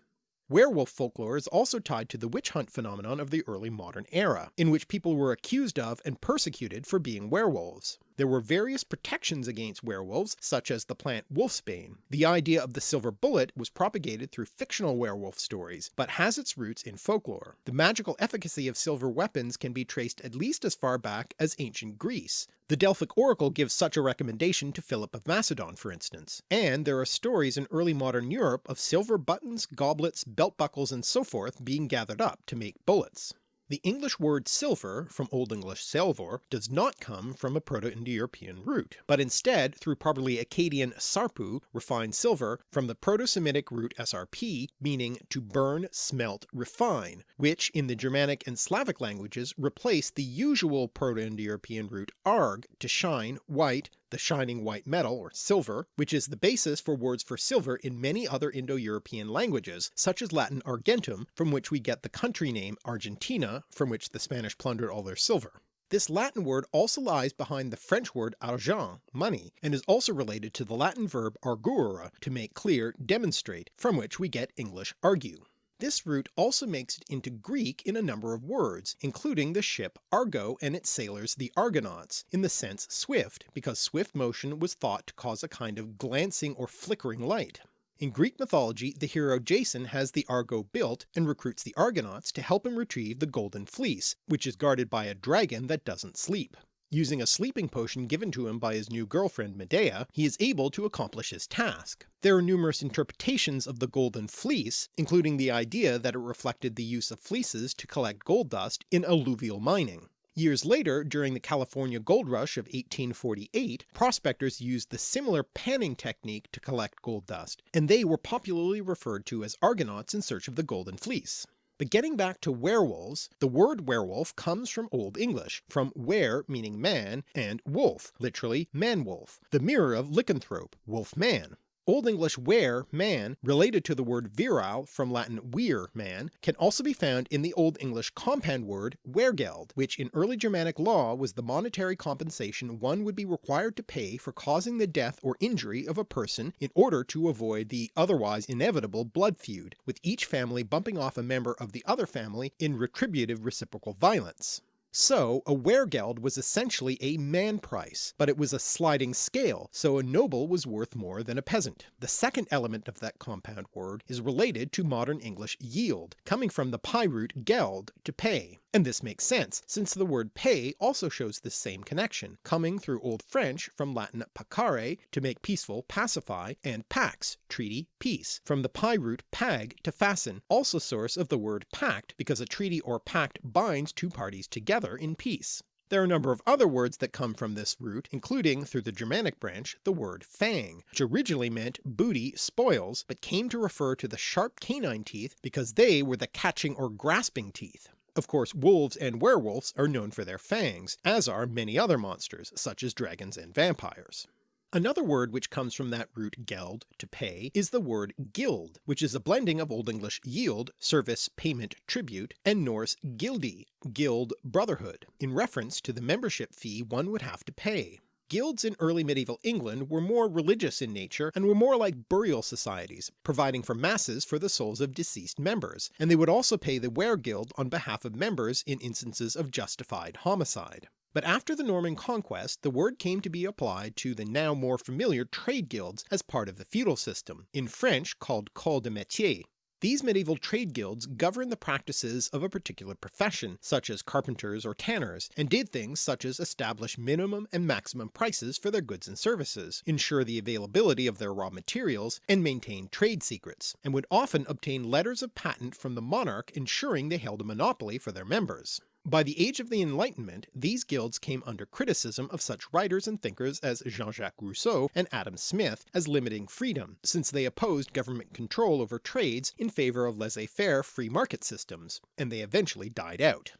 Werewolf folklore is also tied to the witch hunt phenomenon of the early modern era, in which people were accused of and persecuted for being werewolves. There were various protections against werewolves, such as the plant wolfsbane. The idea of the silver bullet was propagated through fictional werewolf stories, but has its roots in folklore. The magical efficacy of silver weapons can be traced at least as far back as ancient Greece. The Delphic Oracle gives such a recommendation to Philip of Macedon for instance, and there are stories in early modern Europe of silver buttons, goblets, belt buckles and so forth being gathered up to make bullets. The English word silver, from Old English seolfor, does not come from a Proto-Indo-European root, but instead through probably Akkadian sarpu, refined silver, from the Proto-Semitic root srp, meaning to burn, smelt, refine, which in the Germanic and Slavic languages replaced the usual Proto-Indo-European root arg, to shine, white, the shining white metal or silver, which is the basis for words for silver in many other Indo-European languages, such as Latin argentum, from which we get the country name Argentina, from which the Spanish plundered all their silver. This Latin word also lies behind the French word argent, money, and is also related to the Latin verb arguere, to make clear, demonstrate, from which we get English argue. This root also makes it into Greek in a number of words, including the ship Argo and its sailors the Argonauts, in the sense swift, because swift motion was thought to cause a kind of glancing or flickering light. In Greek mythology the hero Jason has the Argo built and recruits the Argonauts to help him retrieve the Golden Fleece, which is guarded by a dragon that doesn't sleep. Using a sleeping potion given to him by his new girlfriend Medea, he is able to accomplish his task. There are numerous interpretations of the Golden Fleece, including the idea that it reflected the use of fleeces to collect gold dust in alluvial mining. Years later, during the California gold rush of 1848, prospectors used the similar panning technique to collect gold dust, and they were popularly referred to as Argonauts in search of the Golden Fleece. But getting back to werewolves, the word werewolf comes from Old English, from were meaning man, and wolf, literally man-wolf, the mirror of lycanthrope, wolf-man. Old English were, man, related to the word virile from Latin vir, man, can also be found in the Old English compound word weregeld, which in early Germanic law was the monetary compensation one would be required to pay for causing the death or injury of a person in order to avoid the otherwise inevitable blood feud, with each family bumping off a member of the other family in retributive reciprocal violence. So a weregeld was essentially a man price, but it was a sliding scale, so a noble was worth more than a peasant. The second element of that compound word is related to modern English yield, coming from the PIE root geld, to pay. And this makes sense, since the word pay also shows this same connection, coming through Old French from Latin pacare to make peaceful, pacify, and pax, treaty, peace, from the PIE root pag to fasten, also source of the word pact because a treaty or pact binds two parties together in peace. There are a number of other words that come from this root, including, through the Germanic branch, the word fang, which originally meant booty, spoils, but came to refer to the sharp canine teeth because they were the catching or grasping teeth. Of course wolves and werewolves are known for their fangs, as are many other monsters, such as dragons and vampires. Another word which comes from that root geld, to pay, is the word guild, which is a blending of Old English yield, service, payment, tribute, and Norse gildi, guild, brotherhood, in reference to the membership fee one would have to pay. Guilds in early medieval England were more religious in nature and were more like burial societies, providing for masses for the souls of deceased members, and they would also pay the weregild on behalf of members in instances of justified homicide. But after the Norman conquest the word came to be applied to the now more familiar trade guilds as part of the feudal system, in French called corps de métier. These medieval trade guilds governed the practices of a particular profession, such as carpenters or tanners, and did things such as establish minimum and maximum prices for their goods and services, ensure the availability of their raw materials, and maintain trade secrets, and would often obtain letters of patent from the monarch ensuring they held a monopoly for their members. By the age of the Enlightenment these guilds came under criticism of such writers and thinkers as Jean-Jacques Rousseau and Adam Smith as limiting freedom, since they opposed government control over trades in favour of laissez-faire free market systems, and they eventually died out.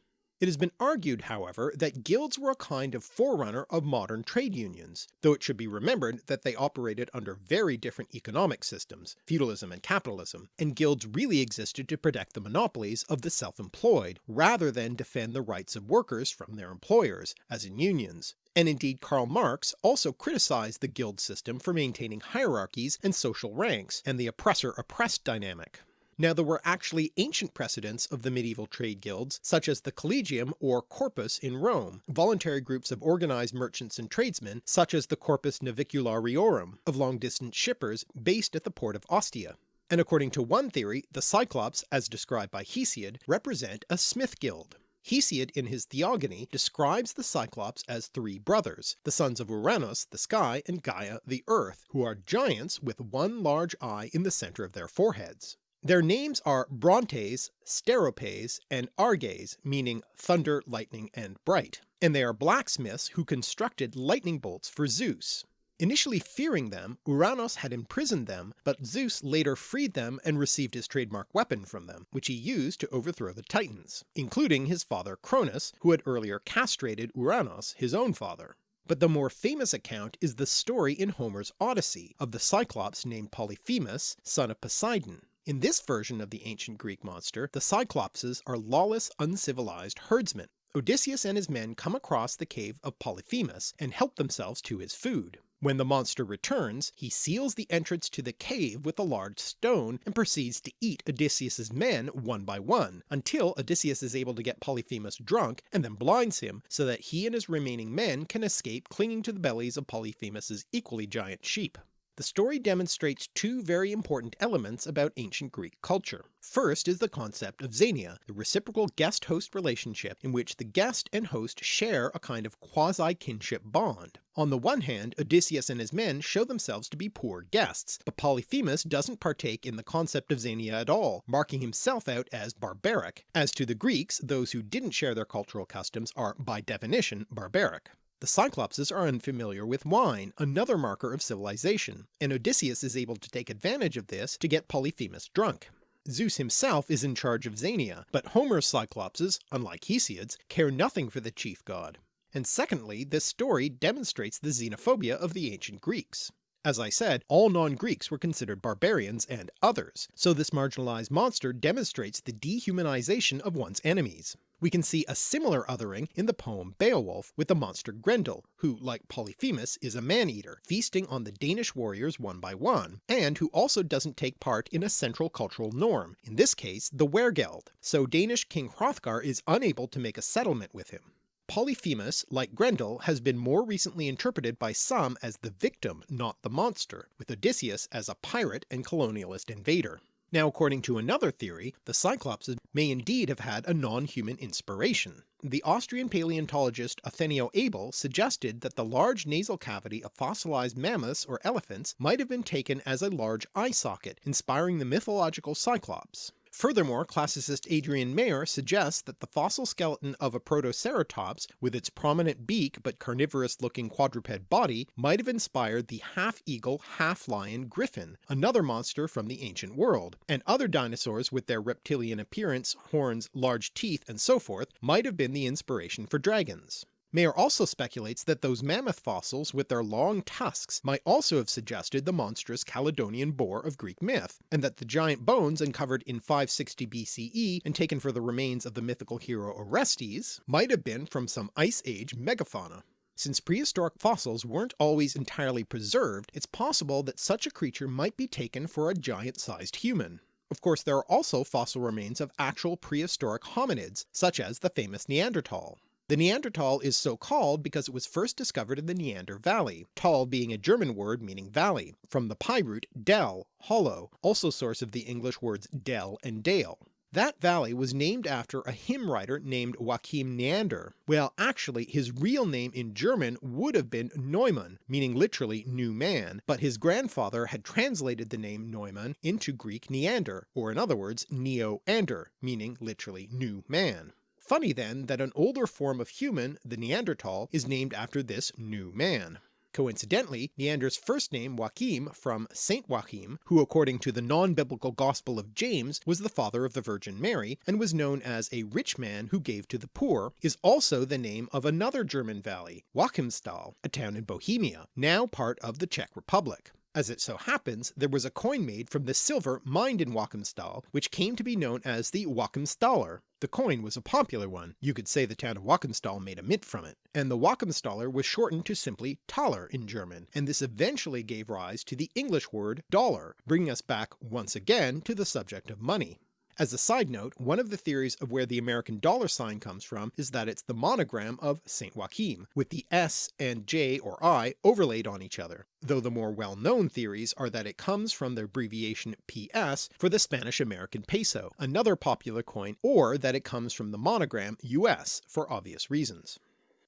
It has been argued however that guilds were a kind of forerunner of modern trade unions, though it should be remembered that they operated under very different economic systems, feudalism and capitalism, and guilds really existed to protect the monopolies of the self-employed, rather than defend the rights of workers from their employers, as in unions. And indeed Karl Marx also criticised the guild system for maintaining hierarchies and social ranks, and the oppressor-oppressed dynamic. Now there were actually ancient precedents of the medieval trade guilds, such as the Collegium or Corpus in Rome, voluntary groups of organised merchants and tradesmen, such as the Corpus Naviculariorum of long-distance shippers based at the port of Ostia. And according to one theory the Cyclops, as described by Hesiod, represent a smith guild. Hesiod in his Theogony describes the Cyclops as three brothers, the sons of Uranus the sky and Gaia the earth, who are giants with one large eye in the centre of their foreheads. Their names are Brontes, Steropes, and Arges meaning thunder, lightning, and bright, and they are blacksmiths who constructed lightning bolts for Zeus. Initially fearing them, Uranos had imprisoned them, but Zeus later freed them and received his trademark weapon from them, which he used to overthrow the Titans, including his father Cronus, who had earlier castrated Uranos, his own father. But the more famous account is the story in Homer's Odyssey of the Cyclops named Polyphemus, son of Poseidon, in this version of the ancient Greek monster, the Cyclopses are lawless uncivilized herdsmen, Odysseus and his men come across the cave of Polyphemus and help themselves to his food. When the monster returns, he seals the entrance to the cave with a large stone and proceeds to eat Odysseus's men one by one, until Odysseus is able to get Polyphemus drunk and then blinds him so that he and his remaining men can escape clinging to the bellies of Polyphemus's equally giant sheep. The story demonstrates two very important elements about ancient Greek culture. First is the concept of xenia, the reciprocal guest-host relationship in which the guest and host share a kind of quasi-kinship bond. On the one hand Odysseus and his men show themselves to be poor guests, but Polyphemus doesn't partake in the concept of xenia at all, marking himself out as barbaric. As to the Greeks, those who didn't share their cultural customs are by definition barbaric. The Cyclopses are unfamiliar with wine, another marker of civilization, and Odysseus is able to take advantage of this to get Polyphemus drunk. Zeus himself is in charge of Xenia, but Homer's Cyclopses, unlike Hesiod's, care nothing for the chief god. And secondly, this story demonstrates the xenophobia of the ancient Greeks. As I said, all non-Greeks were considered barbarians and others, so this marginalized monster demonstrates the dehumanization of one's enemies. We can see a similar othering in the poem Beowulf with the monster Grendel, who like Polyphemus is a man-eater, feasting on the Danish warriors one by one, and who also doesn't take part in a central cultural norm, in this case the Wergeld, so Danish King Hrothgar is unable to make a settlement with him. Polyphemus, like Grendel, has been more recently interpreted by some as the victim, not the monster, with Odysseus as a pirate and colonialist invader. Now according to another theory, the Cyclopses may indeed have had a non-human inspiration. The Austrian paleontologist Othenio Abel suggested that the large nasal cavity of fossilized mammoths or elephants might have been taken as a large eye socket, inspiring the mythological Cyclops. Furthermore, classicist Adrienne Mayor suggests that the fossil skeleton of a Protoceratops, with its prominent beak but carnivorous looking quadruped body, might have inspired the half-eagle, half-lion griffin, another monster from the ancient world, and other dinosaurs with their reptilian appearance, horns, large teeth, and so forth might have been the inspiration for dragons. Mayor also speculates that those mammoth fossils with their long tusks might also have suggested the monstrous Calydonian boar of Greek myth, and that the giant bones uncovered in 560 BCE and taken for the remains of the mythical hero Orestes might have been from some Ice Age megafauna. Since prehistoric fossils weren't always entirely preserved, it's possible that such a creature might be taken for a giant-sized human. Of course there are also fossil remains of actual prehistoric hominids, such as the famous Neanderthal. The Neanderthal is so called because it was first discovered in the Neander Valley, tal being a German word meaning valley, from the PIE root del, hollow, also source of the English words dell and dale. That valley was named after a hymn writer named Joachim Neander. Well actually his real name in German would have been Neumann, meaning literally new man, but his grandfather had translated the name Neumann into Greek Neander, or in other words Neo-Ander, meaning literally new man. Funny then that an older form of human, the Neanderthal, is named after this new man. Coincidentally, Neander's first name Joachim from Saint Joachim, who according to the non-biblical Gospel of James was the father of the Virgin Mary, and was known as a rich man who gave to the poor, is also the name of another German valley, Joachimsthal, a town in Bohemia, now part of the Czech Republic. As it so happens, there was a coin made from the silver mined in Joachimsthal, which came to be known as the Joachimsthaler. The coin was a popular one, you could say the town of Joachimsthal made a mint from it, and the Joachimsthaler was shortened to simply Thaler in German, and this eventually gave rise to the English word dollar, bringing us back once again to the subject of money. As a side note, one of the theories of where the American dollar sign comes from is that it's the monogram of St. Joachim, with the S and J or I overlaid on each other, though the more well-known theories are that it comes from the abbreviation PS for the Spanish American peso, another popular coin, or that it comes from the monogram US for obvious reasons.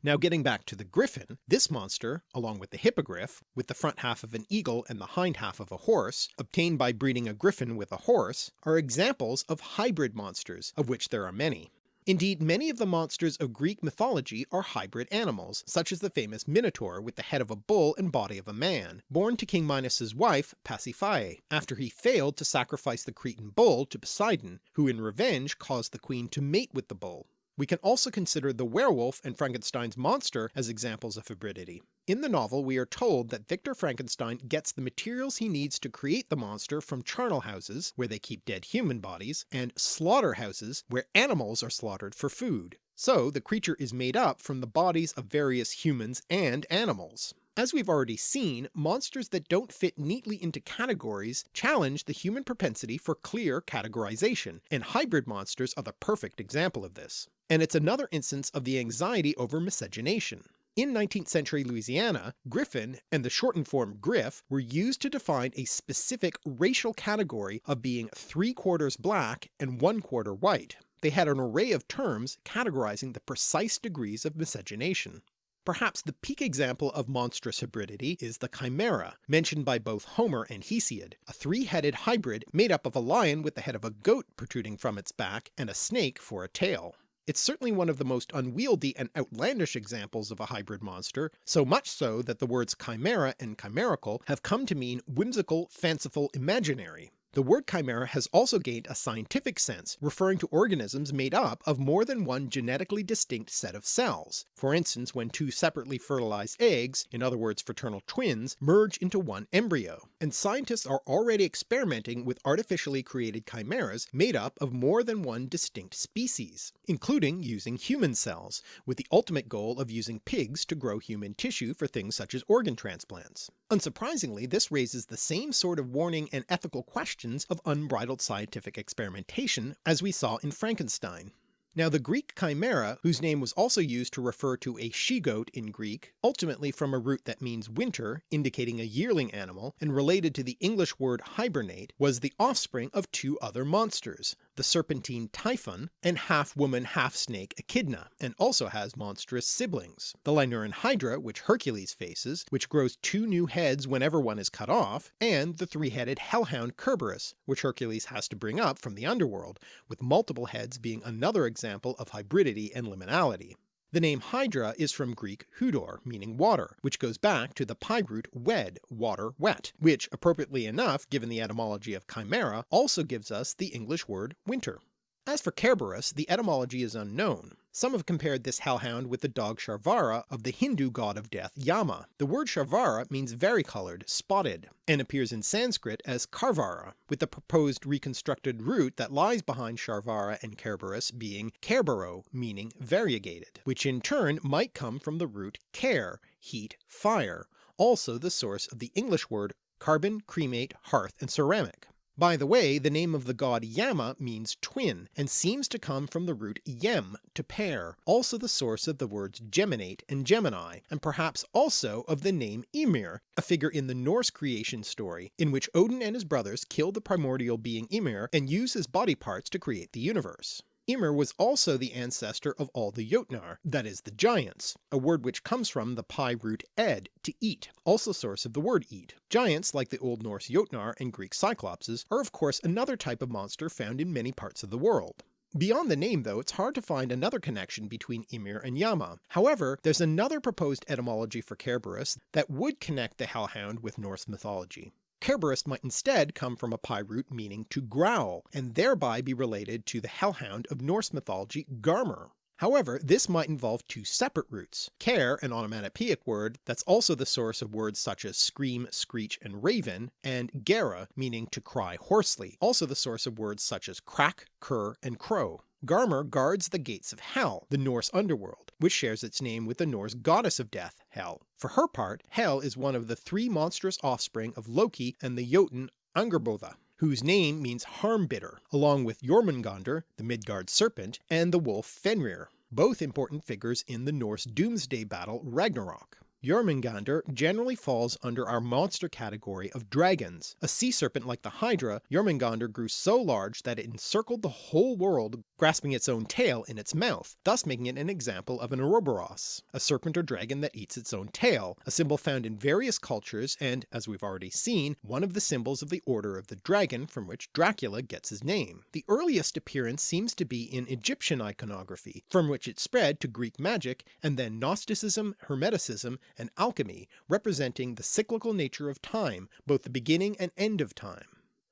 Now getting back to the griffin, this monster, along with the hippogriff, with the front half of an eagle and the hind half of a horse, obtained by breeding a griffin with a horse, are examples of hybrid monsters, of which there are many. Indeed many of the monsters of Greek mythology are hybrid animals, such as the famous Minotaur with the head of a bull and body of a man, born to King Minos's wife Pasiphae, after he failed to sacrifice the Cretan bull to Poseidon, who in revenge caused the queen to mate with the bull. We can also consider the werewolf and Frankenstein's monster as examples of hybridity. In the novel we are told that Victor Frankenstein gets the materials he needs to create the monster from charnel houses, where they keep dead human bodies, and slaughterhouses, where animals are slaughtered for food. So the creature is made up from the bodies of various humans and animals. As we've already seen, monsters that don't fit neatly into categories challenge the human propensity for clear categorization, and hybrid monsters are the perfect example of this. And it's another instance of the anxiety over miscegenation. In 19th century Louisiana, Griffin and the shortened form Griff were used to define a specific racial category of being three quarters black and one quarter white. They had an array of terms categorizing the precise degrees of miscegenation. Perhaps the peak example of monstrous hybridity is the Chimera, mentioned by both Homer and Hesiod, a three-headed hybrid made up of a lion with the head of a goat protruding from its back and a snake for a tail. It's certainly one of the most unwieldy and outlandish examples of a hybrid monster, so much so that the words chimera and chimerical have come to mean whimsical, fanciful, imaginary. The word chimera has also gained a scientific sense, referring to organisms made up of more than one genetically distinct set of cells. For instance when two separately fertilized eggs, in other words fraternal twins, merge into one embryo, and scientists are already experimenting with artificially created chimeras made up of more than one distinct species, including using human cells, with the ultimate goal of using pigs to grow human tissue for things such as organ transplants. Unsurprisingly this raises the same sort of warning and ethical questions of unbridled scientific experimentation as we saw in Frankenstein. Now the Greek chimera, whose name was also used to refer to a she-goat in Greek, ultimately from a root that means winter, indicating a yearling animal, and related to the English word hibernate, was the offspring of two other monsters, the serpentine Typhon and half-woman half-snake Echidna, and also has monstrous siblings, the Lernaean Hydra which Hercules faces, which grows two new heads whenever one is cut off, and the three-headed hellhound Cerberus, which Hercules has to bring up from the underworld, with multiple heads being another example of hybridity and liminality. The name Hydra is from Greek hudor, meaning water, which goes back to the PIE root wed, water, wet, which appropriately enough given the etymology of chimera also gives us the English word winter. As for Kerberos, the etymology is unknown. Some have compared this hellhound with the dog Sharvara of the Hindu god of death Yama. The word Sharvara means varicolored, spotted, and appears in Sanskrit as Karvara, with the proposed reconstructed root that lies behind Sharvara and Kerberos being Kerbero, meaning variegated, which in turn might come from the root care, heat, fire, also the source of the English word carbon, cremate, hearth, and ceramic. By the way, the name of the god Yama means twin, and seems to come from the root yem, to pair, also the source of the words geminate and Gemini, and perhaps also of the name Ymir, a figure in the Norse creation story, in which Odin and his brothers kill the primordial being Ymir and use his body parts to create the universe. Ymir was also the ancestor of all the Jotnar, that is the giants, a word which comes from the PIE root ed, to eat, also source of the word eat. Giants, like the Old Norse Jotnar and Greek Cyclopses, are of course another type of monster found in many parts of the world. Beyond the name though, it's hard to find another connection between Ymir and Yama. However, there's another proposed etymology for Kerberos that would connect the hellhound with Norse mythology. Kerberos might instead come from a PIE root meaning to growl, and thereby be related to the hellhound of Norse mythology Garmr. However, this might involve two separate roots. Care, an onomatopoeic word that's also the source of words such as scream, screech, and raven, and gera, meaning to cry hoarsely, also the source of words such as crack, cur, and crow. Garmr guards the gates of Hel, the Norse underworld, which shares its name with the Norse goddess of death, Hel. For her part, Hel is one of the three monstrous offspring of Loki and the Jotun Angerbotha, whose name means harm-bidder, along with Jormungandr, the Midgard serpent, and the wolf Fenrir, both important figures in the Norse doomsday battle Ragnarok. Jormungandr generally falls under our monster category of dragons. A sea serpent like the Hydra, Jormungandr grew so large that it encircled the whole world grasping its own tail in its mouth, thus making it an example of an Ouroboros, a serpent or dragon that eats its own tail, a symbol found in various cultures and, as we've already seen, one of the symbols of the Order of the Dragon from which Dracula gets his name. The earliest appearance seems to be in Egyptian iconography, from which it spread to Greek magic and then Gnosticism, Hermeticism, and alchemy, representing the cyclical nature of time, both the beginning and end of time.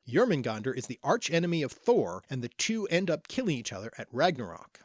Jormungandr is the archenemy of Thor, and the two end up killing each other at Ragnarok.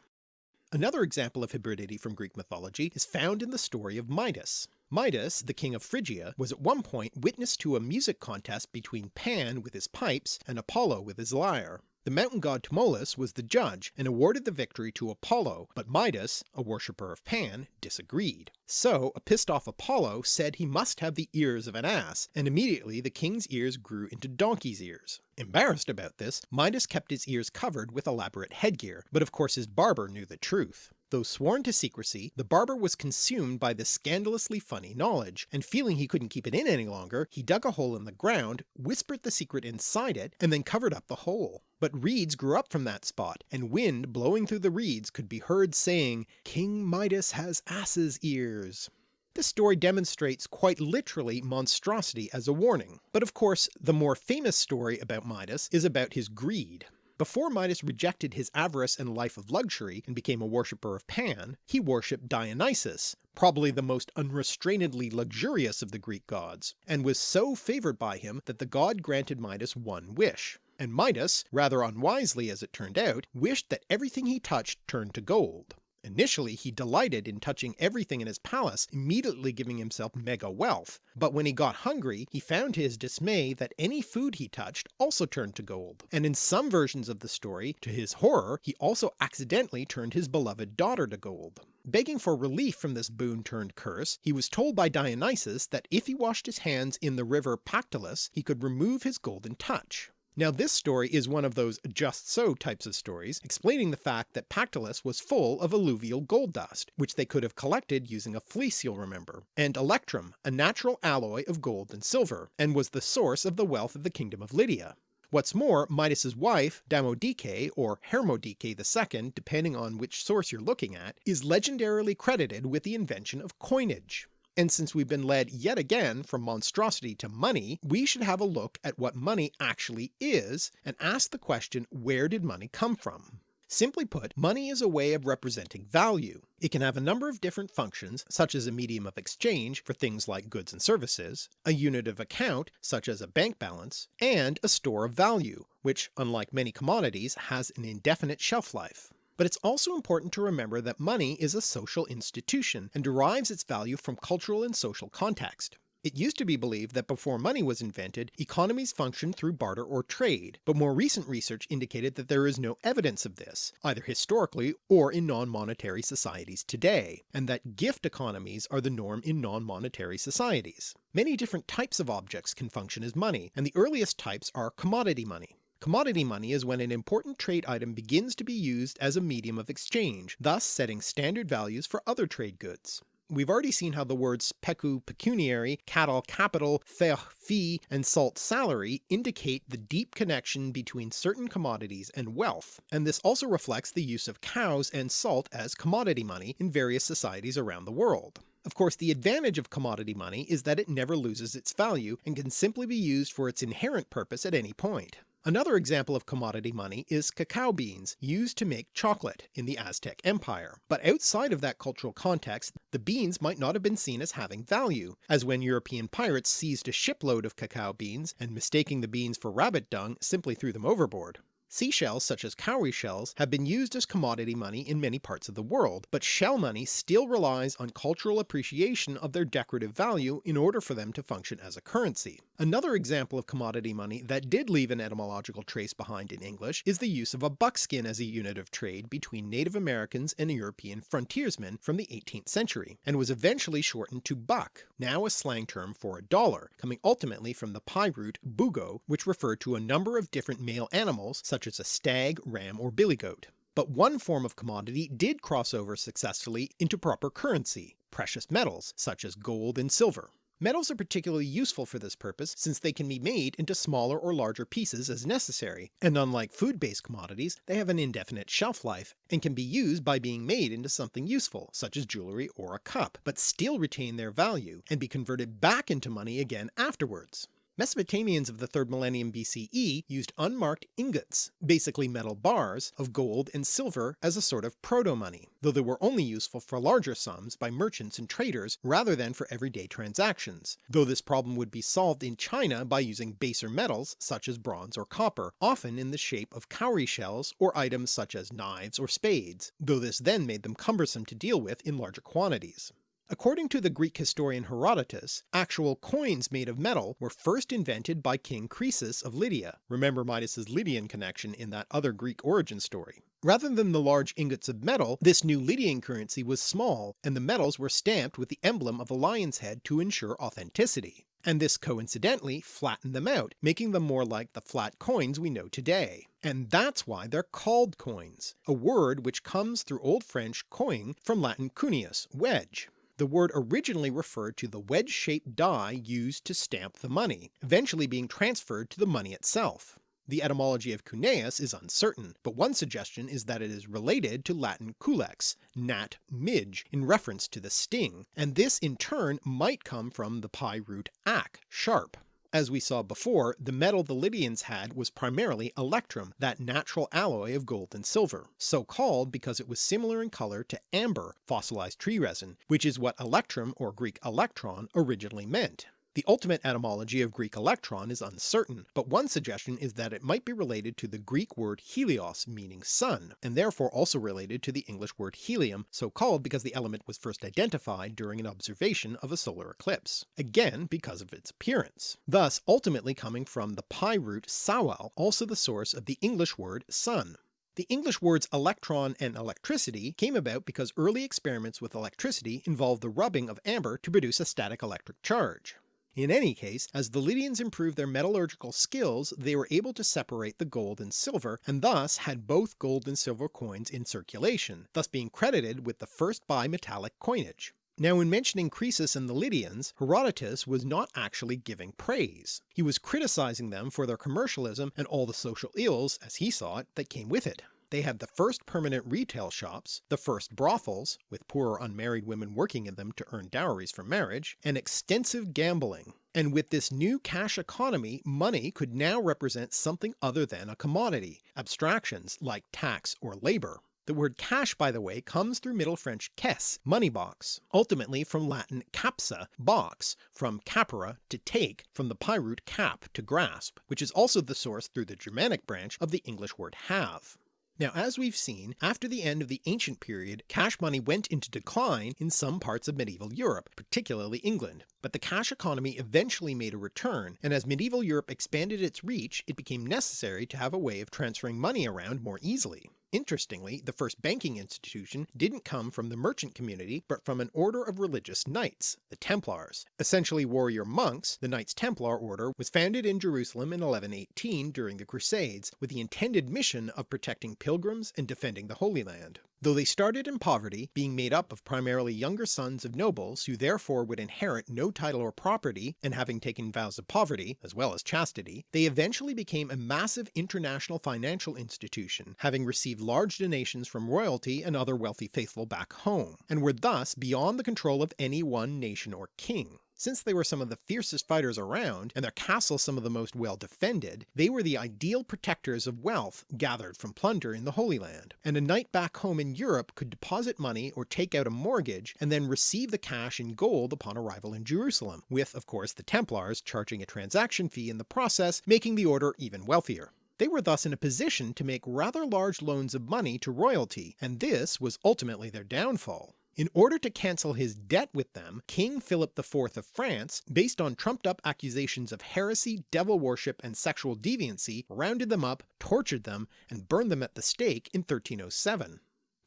Another example of hybridity from Greek mythology is found in the story of Midas. Midas, the king of Phrygia, was at one point witness to a music contest between Pan with his pipes and Apollo with his lyre. The mountain god Tmolus was the judge and awarded the victory to Apollo, but Midas, a worshipper of Pan, disagreed. So a pissed off Apollo said he must have the ears of an ass, and immediately the king's ears grew into donkey's ears. Embarrassed about this, Midas kept his ears covered with elaborate headgear, but of course his barber knew the truth. Though sworn to secrecy, the barber was consumed by this scandalously funny knowledge, and feeling he couldn't keep it in any longer, he dug a hole in the ground, whispered the secret inside it, and then covered up the hole. But reeds grew up from that spot, and wind blowing through the reeds could be heard saying, King Midas has ass's ears. This story demonstrates quite literally monstrosity as a warning, but of course the more famous story about Midas is about his greed. Before Midas rejected his avarice and life of luxury and became a worshipper of Pan, he worshipped Dionysus, probably the most unrestrainedly luxurious of the Greek gods, and was so favoured by him that the god granted Midas one wish. And Midas, rather unwisely as it turned out, wished that everything he touched turned to gold. Initially he delighted in touching everything in his palace, immediately giving himself mega wealth, but when he got hungry he found to his dismay that any food he touched also turned to gold, and in some versions of the story, to his horror, he also accidentally turned his beloved daughter to gold. Begging for relief from this boon turned curse, he was told by Dionysus that if he washed his hands in the river Pactolus he could remove his golden touch. Now this story is one of those just so types of stories, explaining the fact that Pactolus was full of alluvial gold dust, which they could have collected using a fleece you'll remember, and electrum, a natural alloy of gold and silver, and was the source of the wealth of the kingdom of Lydia. What's more, Midas's wife, Damodike or Hermodike II, depending on which source you're looking at, is legendarily credited with the invention of coinage. And since we've been led yet again from monstrosity to money, we should have a look at what money actually is, and ask the question where did money come from? Simply put, money is a way of representing value. It can have a number of different functions, such as a medium of exchange for things like goods and services, a unit of account such as a bank balance, and a store of value, which unlike many commodities has an indefinite shelf life. But it's also important to remember that money is a social institution and derives its value from cultural and social context. It used to be believed that before money was invented, economies functioned through barter or trade, but more recent research indicated that there is no evidence of this, either historically or in non-monetary societies today, and that gift economies are the norm in non-monetary societies. Many different types of objects can function as money, and the earliest types are commodity money. Commodity money is when an important trade item begins to be used as a medium of exchange, thus setting standard values for other trade goods. We've already seen how the words pecu pecuniary, cattle capital, fech fee, and salt salary indicate the deep connection between certain commodities and wealth, and this also reflects the use of cows and salt as commodity money in various societies around the world. Of course the advantage of commodity money is that it never loses its value and can simply be used for its inherent purpose at any point. Another example of commodity money is cacao beans used to make chocolate in the Aztec Empire, but outside of that cultural context the beans might not have been seen as having value, as when European pirates seized a shipload of cacao beans and mistaking the beans for rabbit dung simply threw them overboard. Seashells such as cowrie shells have been used as commodity money in many parts of the world, but shell money still relies on cultural appreciation of their decorative value in order for them to function as a currency. Another example of commodity money that did leave an etymological trace behind in English is the use of a buckskin as a unit of trade between Native Americans and European frontiersmen from the 18th century, and was eventually shortened to buck, now a slang term for a dollar, coming ultimately from the PIE root bugo which referred to a number of different male animals such as a stag, ram, or billy goat. But one form of commodity did cross over successfully into proper currency, precious metals such as gold and silver. Metals are particularly useful for this purpose since they can be made into smaller or larger pieces as necessary, and unlike food-based commodities they have an indefinite shelf life, and can be used by being made into something useful, such as jewellery or a cup, but still retain their value, and be converted back into money again afterwards. Mesopotamians of the 3rd millennium BCE used unmarked ingots, basically metal bars, of gold and silver as a sort of proto-money, though they were only useful for larger sums by merchants and traders rather than for everyday transactions, though this problem would be solved in China by using baser metals such as bronze or copper, often in the shape of cowrie shells or items such as knives or spades, though this then made them cumbersome to deal with in larger quantities. According to the Greek historian Herodotus, actual coins made of metal were first invented by King Croesus of Lydia. Remember Midas's Lydian connection in that other Greek origin story. Rather than the large ingots of metal, this new Lydian currency was small, and the metals were stamped with the emblem of a lion's head to ensure authenticity. And this coincidentally flattened them out, making them more like the flat coins we know today. And that's why they're called coins, a word which comes through Old French coin from Latin cuneus, wedge. The word originally referred to the wedge-shaped die used to stamp the money, eventually being transferred to the money itself. The etymology of cuneus is uncertain, but one suggestion is that it is related to Latin culex, nat midge, in reference to the sting, and this in turn might come from the PIE root ac, sharp. As we saw before, the metal the Lydians had was primarily electrum, that natural alloy of gold and silver, so called because it was similar in colour to amber, fossilized tree resin, which is what electrum or Greek electron originally meant. The ultimate etymology of Greek electron is uncertain, but one suggestion is that it might be related to the Greek word helios meaning sun, and therefore also related to the English word helium, so called because the element was first identified during an observation of a solar eclipse, again because of its appearance, thus ultimately coming from the PIE root sawal, also the source of the English word sun. The English words electron and electricity came about because early experiments with electricity involved the rubbing of amber to produce a static electric charge. In any case, as the Lydians improved their metallurgical skills they were able to separate the gold and silver, and thus had both gold and silver coins in circulation, thus being credited with the first bimetallic coinage. Now in mentioning Croesus and the Lydians, Herodotus was not actually giving praise. He was criticising them for their commercialism and all the social ills, as he saw it, that came with it. They had the first permanent retail shops, the first brothels, with poor or unmarried women working in them to earn dowries for marriage, and extensive gambling. And with this new cash economy money could now represent something other than a commodity, abstractions like tax or labour. The word cash by the way comes through Middle French caisse, money box, ultimately from Latin capsa, box, from capere to take, from the PIE root cap, to grasp, which is also the source through the Germanic branch of the English word have. Now as we've seen, after the end of the ancient period cash money went into decline in some parts of medieval Europe, particularly England, but the cash economy eventually made a return, and as medieval Europe expanded its reach it became necessary to have a way of transferring money around more easily. Interestingly, the first banking institution didn't come from the merchant community but from an order of religious knights, the Templars. Essentially warrior monks, the Knights Templar order was founded in Jerusalem in 1118 during the Crusades, with the intended mission of protecting pilgrims and defending the Holy Land. Though they started in poverty, being made up of primarily younger sons of nobles who therefore would inherit no title or property, and having taken vows of poverty, as well as chastity, they eventually became a massive international financial institution, having received large donations from royalty and other wealthy faithful back home, and were thus beyond the control of any one nation or king. Since they were some of the fiercest fighters around, and their castles some of the most well defended, they were the ideal protectors of wealth gathered from plunder in the Holy Land, and a knight back home in Europe could deposit money or take out a mortgage and then receive the cash in gold upon arrival in Jerusalem, with of course the Templars charging a transaction fee in the process, making the order even wealthier. They were thus in a position to make rather large loans of money to royalty, and this was ultimately their downfall. In order to cancel his debt with them, King Philip IV of France, based on trumped up accusations of heresy, devil worship, and sexual deviancy, rounded them up, tortured them, and burned them at the stake in 1307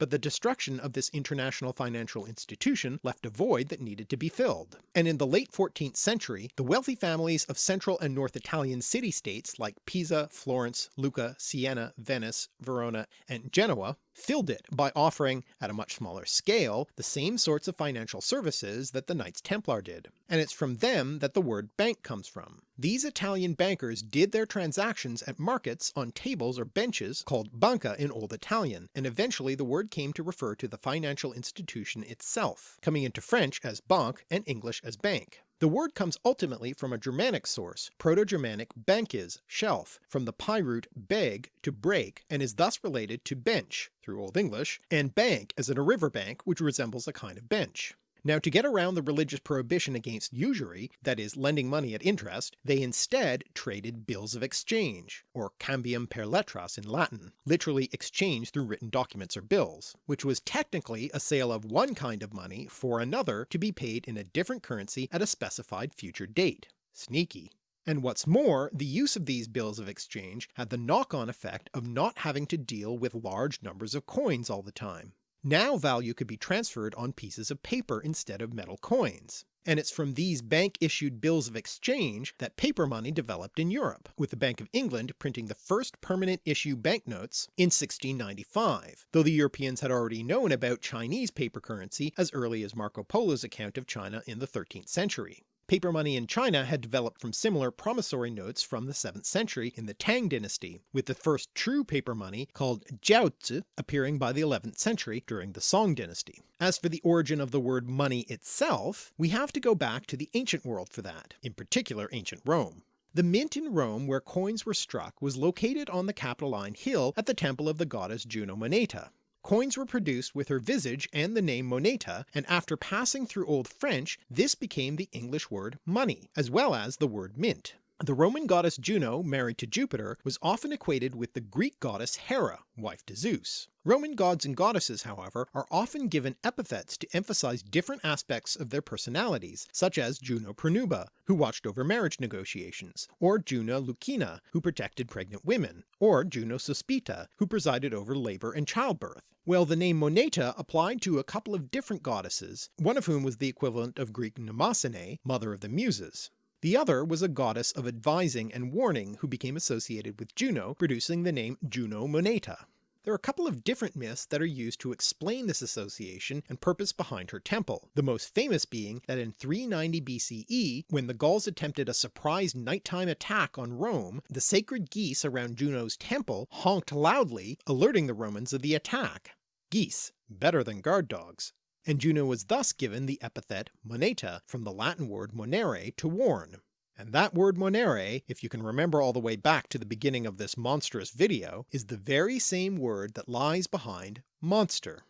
but the destruction of this international financial institution left a void that needed to be filled. And in the late 14th century, the wealthy families of central and north Italian city-states like Pisa, Florence, Lucca, Siena, Venice, Verona, and Genoa filled it by offering, at a much smaller scale, the same sorts of financial services that the Knights Templar did. And it's from them that the word bank comes from. These Italian bankers did their transactions at markets on tables or benches called banca in Old Italian, and eventually the word came to refer to the financial institution itself, coming into French as banque and English as bank. The word comes ultimately from a Germanic source, Proto-Germanic bankis, shelf, from the PIE root beg to break, and is thus related to bench through Old English, and bank as in a river bank which resembles a kind of bench. Now to get around the religious prohibition against usury, that is lending money at interest, they instead traded bills of exchange, or cambium per letras in Latin, literally exchange through written documents or bills, which was technically a sale of one kind of money for another to be paid in a different currency at a specified future date. Sneaky. And what's more, the use of these bills of exchange had the knock-on effect of not having to deal with large numbers of coins all the time. Now value could be transferred on pieces of paper instead of metal coins, and it's from these bank-issued bills of exchange that paper money developed in Europe, with the Bank of England printing the first permanent issue banknotes in 1695, though the Europeans had already known about Chinese paper currency as early as Marco Polo's account of China in the 13th century. Paper money in China had developed from similar promissory notes from the 7th century in the Tang dynasty, with the first true paper money called jiaozi appearing by the 11th century during the Song dynasty. As for the origin of the word money itself, we have to go back to the ancient world for that, in particular ancient Rome. The mint in Rome where coins were struck was located on the Capitoline Hill at the temple of the goddess Juno Moneta, Coins were produced with her visage and the name moneta, and after passing through Old French this became the English word money, as well as the word mint. The Roman goddess Juno, married to Jupiter, was often equated with the Greek goddess Hera, wife to Zeus. Roman gods and goddesses, however, are often given epithets to emphasize different aspects of their personalities, such as Juno Pronuba, who watched over marriage negotiations, or Juno Lucina, who protected pregnant women, or Juno Sospita, who presided over labour and childbirth. Well, the name Moneta applied to a couple of different goddesses, one of whom was the equivalent of Greek Mnemosyne, mother of the Muses. The other was a goddess of advising and warning who became associated with Juno, producing the name Juno Moneta. There are a couple of different myths that are used to explain this association and purpose behind her temple, the most famous being that in 390 BCE, when the Gauls attempted a surprise nighttime attack on Rome, the sacred geese around Juno's temple honked loudly, alerting the Romans of the attack. Geese, better than guard dogs and Juno was thus given the epithet moneta from the Latin word monere to warn. And that word monere, if you can remember all the way back to the beginning of this monstrous video, is the very same word that lies behind monster.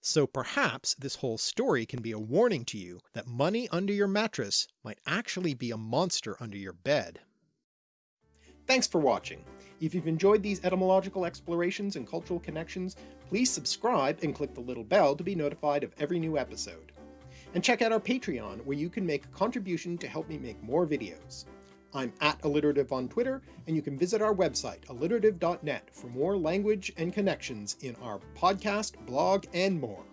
So perhaps this whole story can be a warning to you that money under your mattress might actually be a monster under your bed. Thanks for watching. If you've enjoyed these etymological explorations and cultural connections, please subscribe and click the little bell to be notified of every new episode. And check out our Patreon, where you can make a contribution to help me make more videos. I'm at alliterative on Twitter, and you can visit our website, alliterative.net, for more language and connections in our podcast, blog, and more.